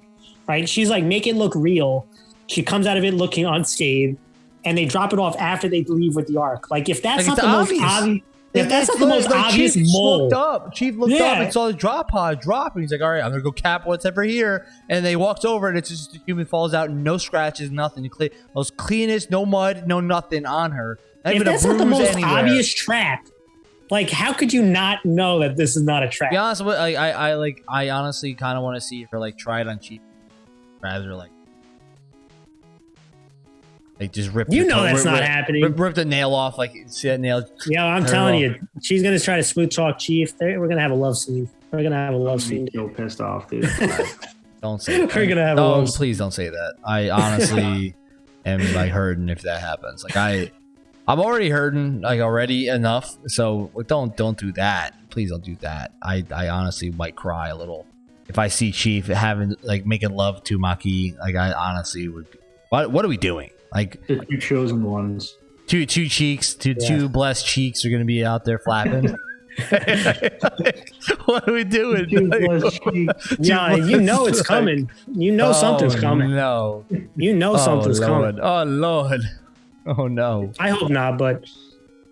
C: right? She's like make it look real. She comes out of it looking unscathed, and they drop it off after they leave with the arc. Like if that's
A: Like,
C: not the most
A: obvious.
C: obvious, if that's not the most
A: like
C: obvious
A: Chief
C: mole,
A: looked up. Chief looked up and saw the drop pod drop, and he's like, "All right, I'm gonna go cap what's ever here." And they walked over, and it's just the human falls out, no scratches, nothing. Clean, most cleanest, no mud, no nothing on her. Not
C: if
A: even a
C: that's not the most
A: anywhere.
C: obvious trap, like how could you not know that this is not a trap?
A: Be honest, with, I, I, I like, I honestly kind of want to see her like try it on Chief, rather like, like just rip.
C: You
A: the
C: know
A: toe-
C: that's
A: rip,
C: not
A: rip,
C: happening.
A: Rip, rip the nail off, like see that nail.
C: Yeah, I'm telling
A: well.
C: you, she's gonna try to smooth talk Chief. They're- We're gonna have a love scene. We're gonna have a love
B: I'm
C: scene.
B: so pissed off, dude.
A: Don't say.
C: We're gonna have a
A: No,
C: love-
A: please don't say that. I honestly am like hurting if that happens. Like I, I'm already hurting like already enough. So don't don't do that. Please don't do that. I I honestly might cry a little if I see Chief having like making love to Maki. Like I honestly would. What what are we doing? Like
B: the two chosen ones.
A: two two cheeks, two
C: Yeah.
A: two blessed cheeks are gonna be out there flapping. what are we doing?
B: Two
A: Like,
B: blessed cheeks.
C: Yeah, you know it's coming. You know something's
A: Oh,
C: coming.
A: No.
C: You know something's
A: oh,
C: coming.
A: Oh Lord. Oh no.
C: I hope not, but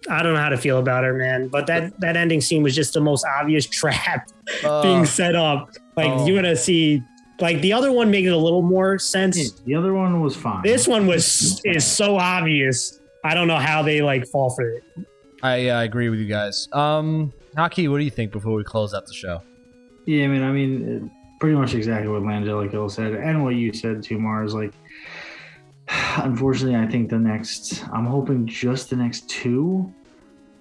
C: I don't know how to feel about her, man. But that that ending scene was just the most obvious trap being
A: Uh,
C: set up. Like
A: oh.
C: you're gonna see, like the other one made it a little more sense.
B: The other one was fine.
C: This one was is so obvious. I don't know how they like fall for it.
A: I uh, agree with you guys. Um, Haki, what do you think before we close out the show?
B: Yeah, I mean, I mean, uh, pretty much exactly what Angelica said, and what you said too, Mars. Like, unfortunately, I think the next, I'm hoping just the next two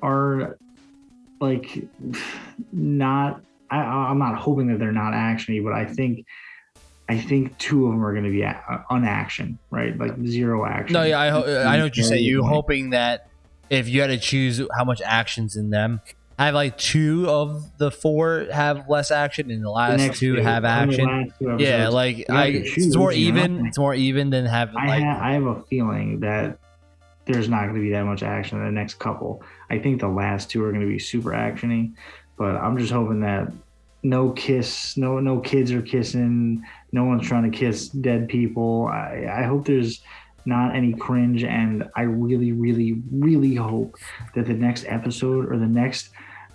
B: are like not. I, I'm not hoping that they're not actiony, but I think, I think two of them are going to be a- uh, unaction, right? Like zero action.
A: No, yeah, I ho- uh, I know what you say. You hoping that if you had to choose how much actions in them, I have like two of the four have less action, and the
B: The
A: last
B: next
A: two have action.
B: two
A: Yeah, like I,
B: to
A: it's more
B: you know?
A: even. It's more even than having
B: I,
A: like.
B: ha- I have a feeling that there's not going to be that much action in the next couple. I think the last two are going to be super actiony, but I'm just hoping that no kiss, no no kids are kissing, no one's trying to kiss dead people. I, I hope there's not any cringe, and I really, really, really hope that the next episode or the next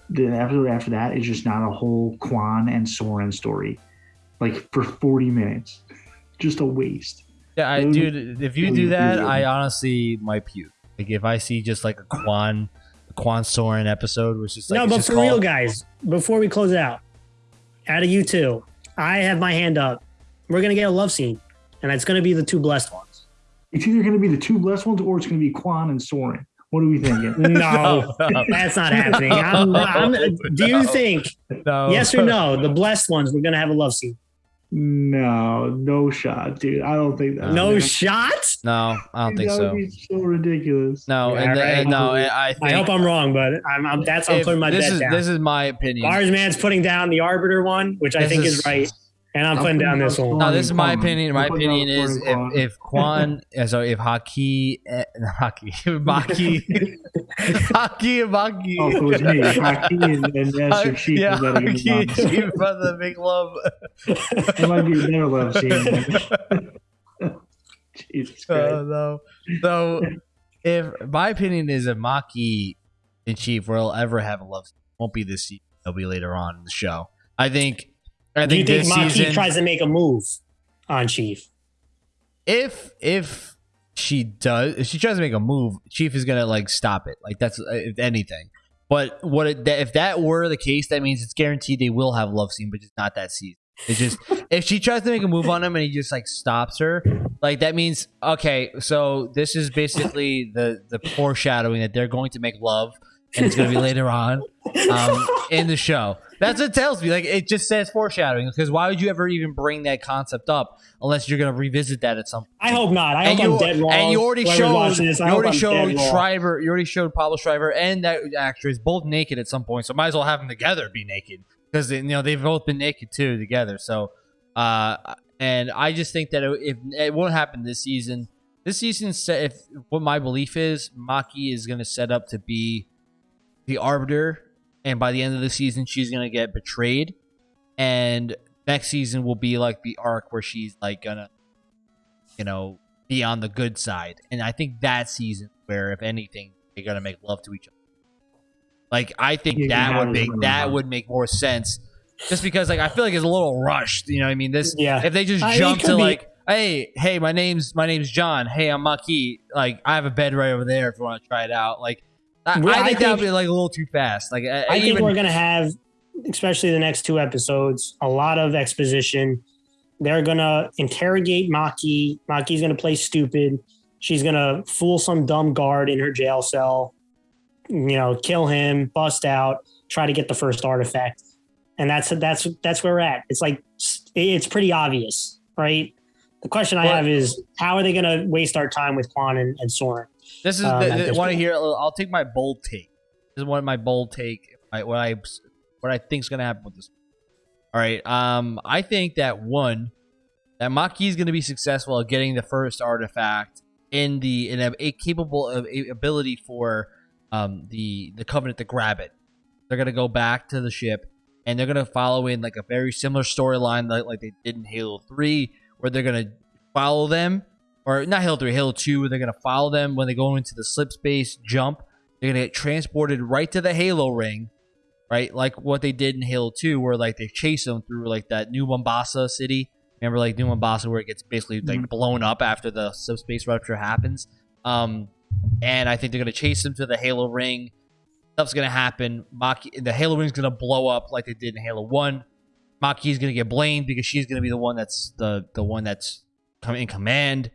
B: the episode after that is just not a whole Kwan and Soren story, like for 40 minutes, just a waste.
A: Yeah, I, dude. If you
B: it
A: do that,
B: be-
A: I honestly might puke. Like if I see just like a Kwan, a Kwan Soren episode, which is like
C: no, but
A: just
C: for real, guys, before we close it out, out of you two, I have my hand up. We're gonna get a love scene, and it's gonna be the two blessed ones.
B: It's either going to be the two blessed ones or it's going to be Kwan and Soren. What are we thinking?
C: No,
A: no,
C: that's not happening. I'm, I'm, do you
A: No.
C: think
A: no.
C: yes or no? The blessed ones, we're gonna have a love scene.
B: No, no shot, dude. I don't think that.
C: No
B: man.
C: shot.
A: No, I don't think
B: that
A: so.
B: Would be so ridiculous.
A: No,
C: Yeah,
A: and, the-
C: right.
A: and no, and I think
C: I hope I'm wrong, but I'm, I'm that's I'm putting my
A: this
C: bet
A: is
C: down.
A: this is my opinion.
C: Mars man's putting down the arbiter one, which I think is,
A: is-
C: right, and I'm
B: I'm
C: putting down this one.
A: No, this is my opinion. My
B: I'm putting down
A: opinion is if if Kwan, uh, so if Haki, uh, Haki, Maki, Haki and Maki.
B: Oh, if it was me, Hockey and, and Master Chief
A: yeah,
B: was betting
A: Haki and
B: against
A: Chief for the big love.
B: It might be a better love scene. Jesus Christ.
A: Oh no. So if my opinion is if Maki and Chief will ever have a love, scene, won't be this season. It'll be later on in the show. I think. I
C: Do you
A: think
C: think
A: season,
C: tries to make a move on Chief?
A: if if she does, if she tries to make a move, Chief is gonna like stop it. Like that's uh, if anything. But what it, if that were the case, that means it's guaranteed they will have love scene, but just not that season. It's just if she tries to make a move on him and he just like stops her, like that means okay. So this is basically the the foreshadowing that they're going to make love, and it's going to be later on um, in the show. That's what it tells me. Like it just says foreshadowing because why would you ever even bring that concept up unless you're going to revisit that at some point?
C: I hope not. I
A: and
C: hope
A: you,
C: I'm dead wrong.
A: and you already showed
C: this,
A: you already
C: I'm
A: showed. Schreiber, you already showed Pablo Schreiber and that actress both naked at some point. So might as well have them together be naked because you know they've both been naked too together. So, uh, and I just think that it, if it won't happen this season, this season, set if what my belief is, Maki is going to set up to be the arbiter, and by the end of the season, she's going to get betrayed, and next season will be like the arc where she's like gonna, you know, be on the good side, and I think that season where, if anything, they're gonna make love to each other. Like I think
B: can
A: that would make that would make more sense, just because like I feel like it's a little rushed. You know, what I mean, this
C: Yeah.
A: if they just jump to
C: be-
A: like, hey, hey, my name's my name's John. Hey, I'm Maki. Like I have a bed right over there if you want to try it out. Like I, I
C: I
A: think that would be like a little too fast. Like I,
C: I think
A: even
C: we're gonna have, especially the next two episodes, a lot of exposition. They're gonna interrogate Maki. Maki's gonna play stupid. She's gonna fool some dumb guard in her jail cell. You know, kill him, bust out, try to get the first artifact, and that's that's that's where we're at. It's like it's pretty obvious, right? The question I
A: Well-
C: have is, how are they gonna waste our time with Kwan and, and Soren?
A: This is
C: Um,
A: the, the, want to hear. I'll take my bold take. This is one of my bold take. What I what I think's gonna happen with this. All right. Um, I think that one that Maki is gonna be successful at getting the first artifact in the in a, a capable of a ability for um the the Covenant to grab it. They're gonna go back to the ship and they're gonna follow in like a very similar storyline like like they did in Halo Three, where they're gonna follow them or not Halo 3, Halo 2, where they're going to follow them when they go into the slip space jump. They're going to get transported right to the Halo ring, right? Like what they did in Halo 2, where like they chase them through like that New Mombasa city. Remember, like New Mombasa, where it gets basically like
B: Mhm.
A: blown up after the subspace rupture happens. Um, and I think they're going to chase them to the Halo ring. Stuff's going to happen. Maki, the Halo ring's going to blow up like they did in Halo 1. Maki's going to get blamed because she's going to be the one that's the the one that's come in command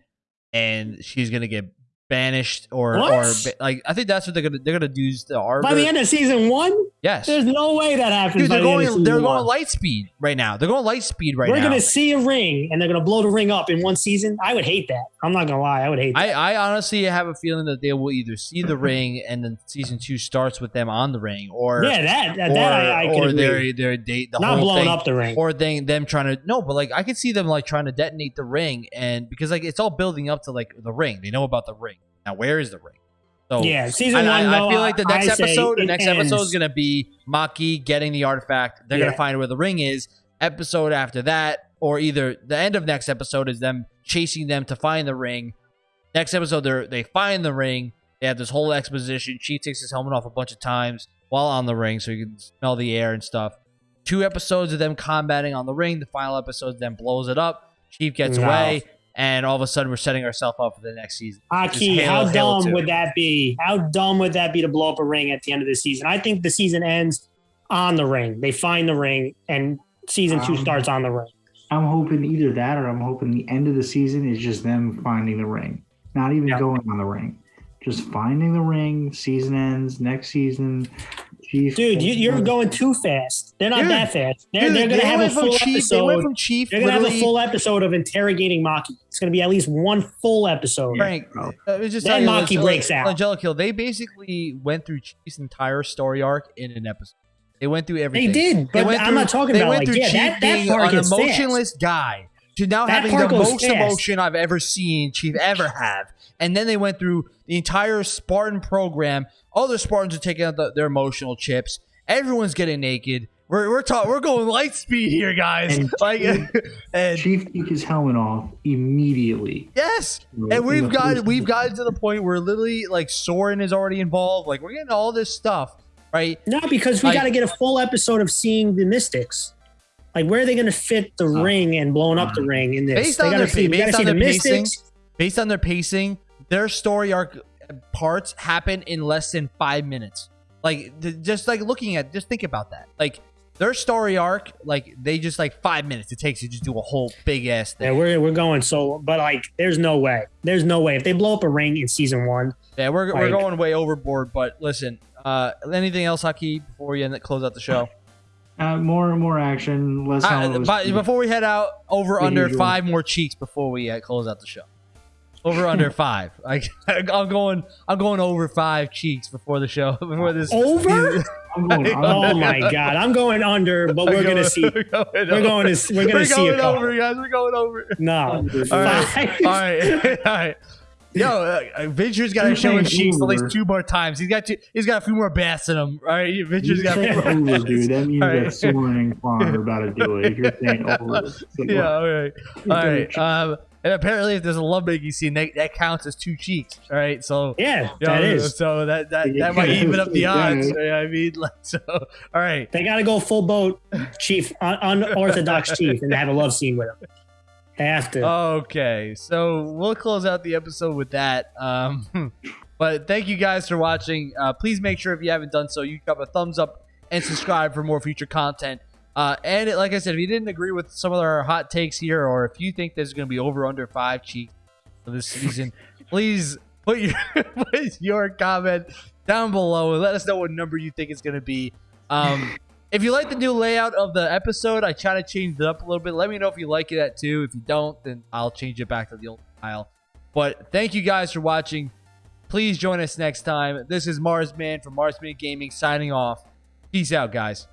A: and she's gonna get banished or or like I think that's what they're gonna they're gonna do the arbiter.
C: By the end of season one,
A: yes,
C: there's no way that happens.
A: dude, they're
C: the
A: going
C: season
A: they're
C: one.
A: going light speed right now. They're going light speed right now.
C: We're gonna see a ring, and they're gonna blow the ring up in one season. I would hate that. I'm not gonna lie. I would hate that.
A: I, I honestly have a feeling that they will either see the ring and then season two starts with them on the ring, or
C: yeah, that that,
A: or,
C: that I, I
A: or
C: could
A: they're
C: agree.
A: they're they, the
C: Not
A: whole
C: blowing
A: thing,
C: up the ring.
A: or they them trying to no, but like I could see them like trying to detonate the ring, and because like it's all building up to like the ring. They know about the ring. Now where is the ring? So
C: yeah, season one.
A: I, I feel like the next
C: I
A: episode, the next
C: ends.
A: episode is gonna be Maki getting the artifact. They're
C: Yeah.
A: gonna find where the ring is. Episode after that, or either the end of next episode is them chasing them to find the ring. Next episode, they they find the ring. They have this whole exposition. Chief takes his helmet off a bunch of times while on the ring, so you can smell the air and stuff. Two episodes of them combating on the ring. The final episode then blows it up. Chief gets
C: No.
A: away, and all of a sudden we're setting ourselves up for the next season.
C: Aki,
A: Halo-
C: how
A: Halo
C: dumb
A: 2.
C: would that be? How dumb would that be to blow up a ring at the end of the season? I think the season ends on the ring. They find the ring, and season two
B: Um,
C: starts on the ring.
B: I'm hoping either that or I'm hoping the end of the season is just them finding the ring, not even
C: Yeah.
B: going on the ring, just finding the ring. Season ends next season. Chief.
C: Dude, you, you're going too fast. They're not
A: Dude,
C: that fast. They're,
A: Dude,
C: they're going
A: they
C: to have a full
A: chief. They went
C: episode.
A: from chief.
C: They're going to have a full episode of interrogating Maki. It's going to be at least one full episode.
A: Frank,
B: bro.
A: uh, it's just
C: Then
A: telling
C: Maki
A: Angel-
C: breaks out.
A: Angelica, they basically went through Chief's entire story arc in an episode. They went through everything.
C: They did, but
A: went
C: I'm
A: through-
C: not talking
A: they
C: about
A: went
C: like
A: through
C: yeah,
A: Chief
C: that, that
A: being an
C: gets fast.
A: emotionless guy to now
C: That
A: having the most
C: fast.
A: emotion I've ever seen Chief ever have. And then they went through the entire Spartan program. All the Spartans are taking out the, their emotional chips. Everyone's getting naked. We're we're talking. We're going light speed here, guys.
B: And
A: like, and
B: Chief took his helmet off immediately.
A: yes,
B: In
A: and we've got we've
B: episode.
A: gotten to the point where literally like Soren is already involved. Like we're getting all this stuff, right?
C: No, because we
A: Like-
C: got to get a full episode of seeing the Mystics. Like, where are they going to fit the
B: Oh.
C: ring and blowing up the ring in this?
A: Based
C: they
A: on their-
C: see,
A: based
C: gotta see the
A: their pacing,
C: Mystics.
A: Based on their pacing, their story arc parts happen in less than five minutes. Like just like looking at, just think about that. Like their story arc, like they just like five minutes it takes to just do a whole big ass
C: Yeah,
A: thing.
C: we're, we're going so, but like, there's no way. There's no way. If they blow up a ring in season one,
A: Yeah, we're, we're going way overboard. But listen, uh, anything else, Haki, before we end close out the show?
B: Uh, more and more action, less.
A: Uh, but before we head out, over under
B: usual.
A: five more cheeks before we uh, close out the show. Over under five. Like I'm going, I'm going over five cheeks before the show. Before this.
C: Over?
B: I'm going,
C: oh my god, I'm going under, but we're gonna see.
A: We're going,
C: We're going to we're gonna
A: We're
C: see
A: going
C: a couple.
A: over, guys. We're going over.
C: No,
A: All right.
C: Five.
A: All right. All right. Yo, uh, Venture's got to show his cheeks at least two more times. He's got two, he's got a few more bass in him. All right, Venture's got.
B: saying over, dude. That means
A: right.
B: that Soren and Kwan are about to do it. You're saying over,
A: yeah, all right. All right. Um, and apparently, if there's a love making scene, that, that counts as two cheeks. All right. So,
C: yeah,
A: yeah,
C: that is.
A: So that that, that might even up the odds. you know I mean, like, so all right.
C: They got to go full boat, chief, un- unorthodox chief, and have a love scene with him. Have to.
A: Okay, so we'll close out the episode with that. Um, but thank you guys for watching. Uh, please make sure if you haven't done so, you drop a thumbs up and subscribe for more future content. Uh, and it, like I said, if you didn't agree with some of our hot takes here, or if you think there's going to be over under five cheeks for this season, please put your put your comment down below and let us know what number you think it's going to be. Um, if you like the new layout of the episode, I try to change it up a little bit. Let me know if you like it too. If you don't, then I'll change it back to the old style. But thank you guys for watching. Please join us next time. This is Marsman from Marsman Gaming signing off. Peace out, guys.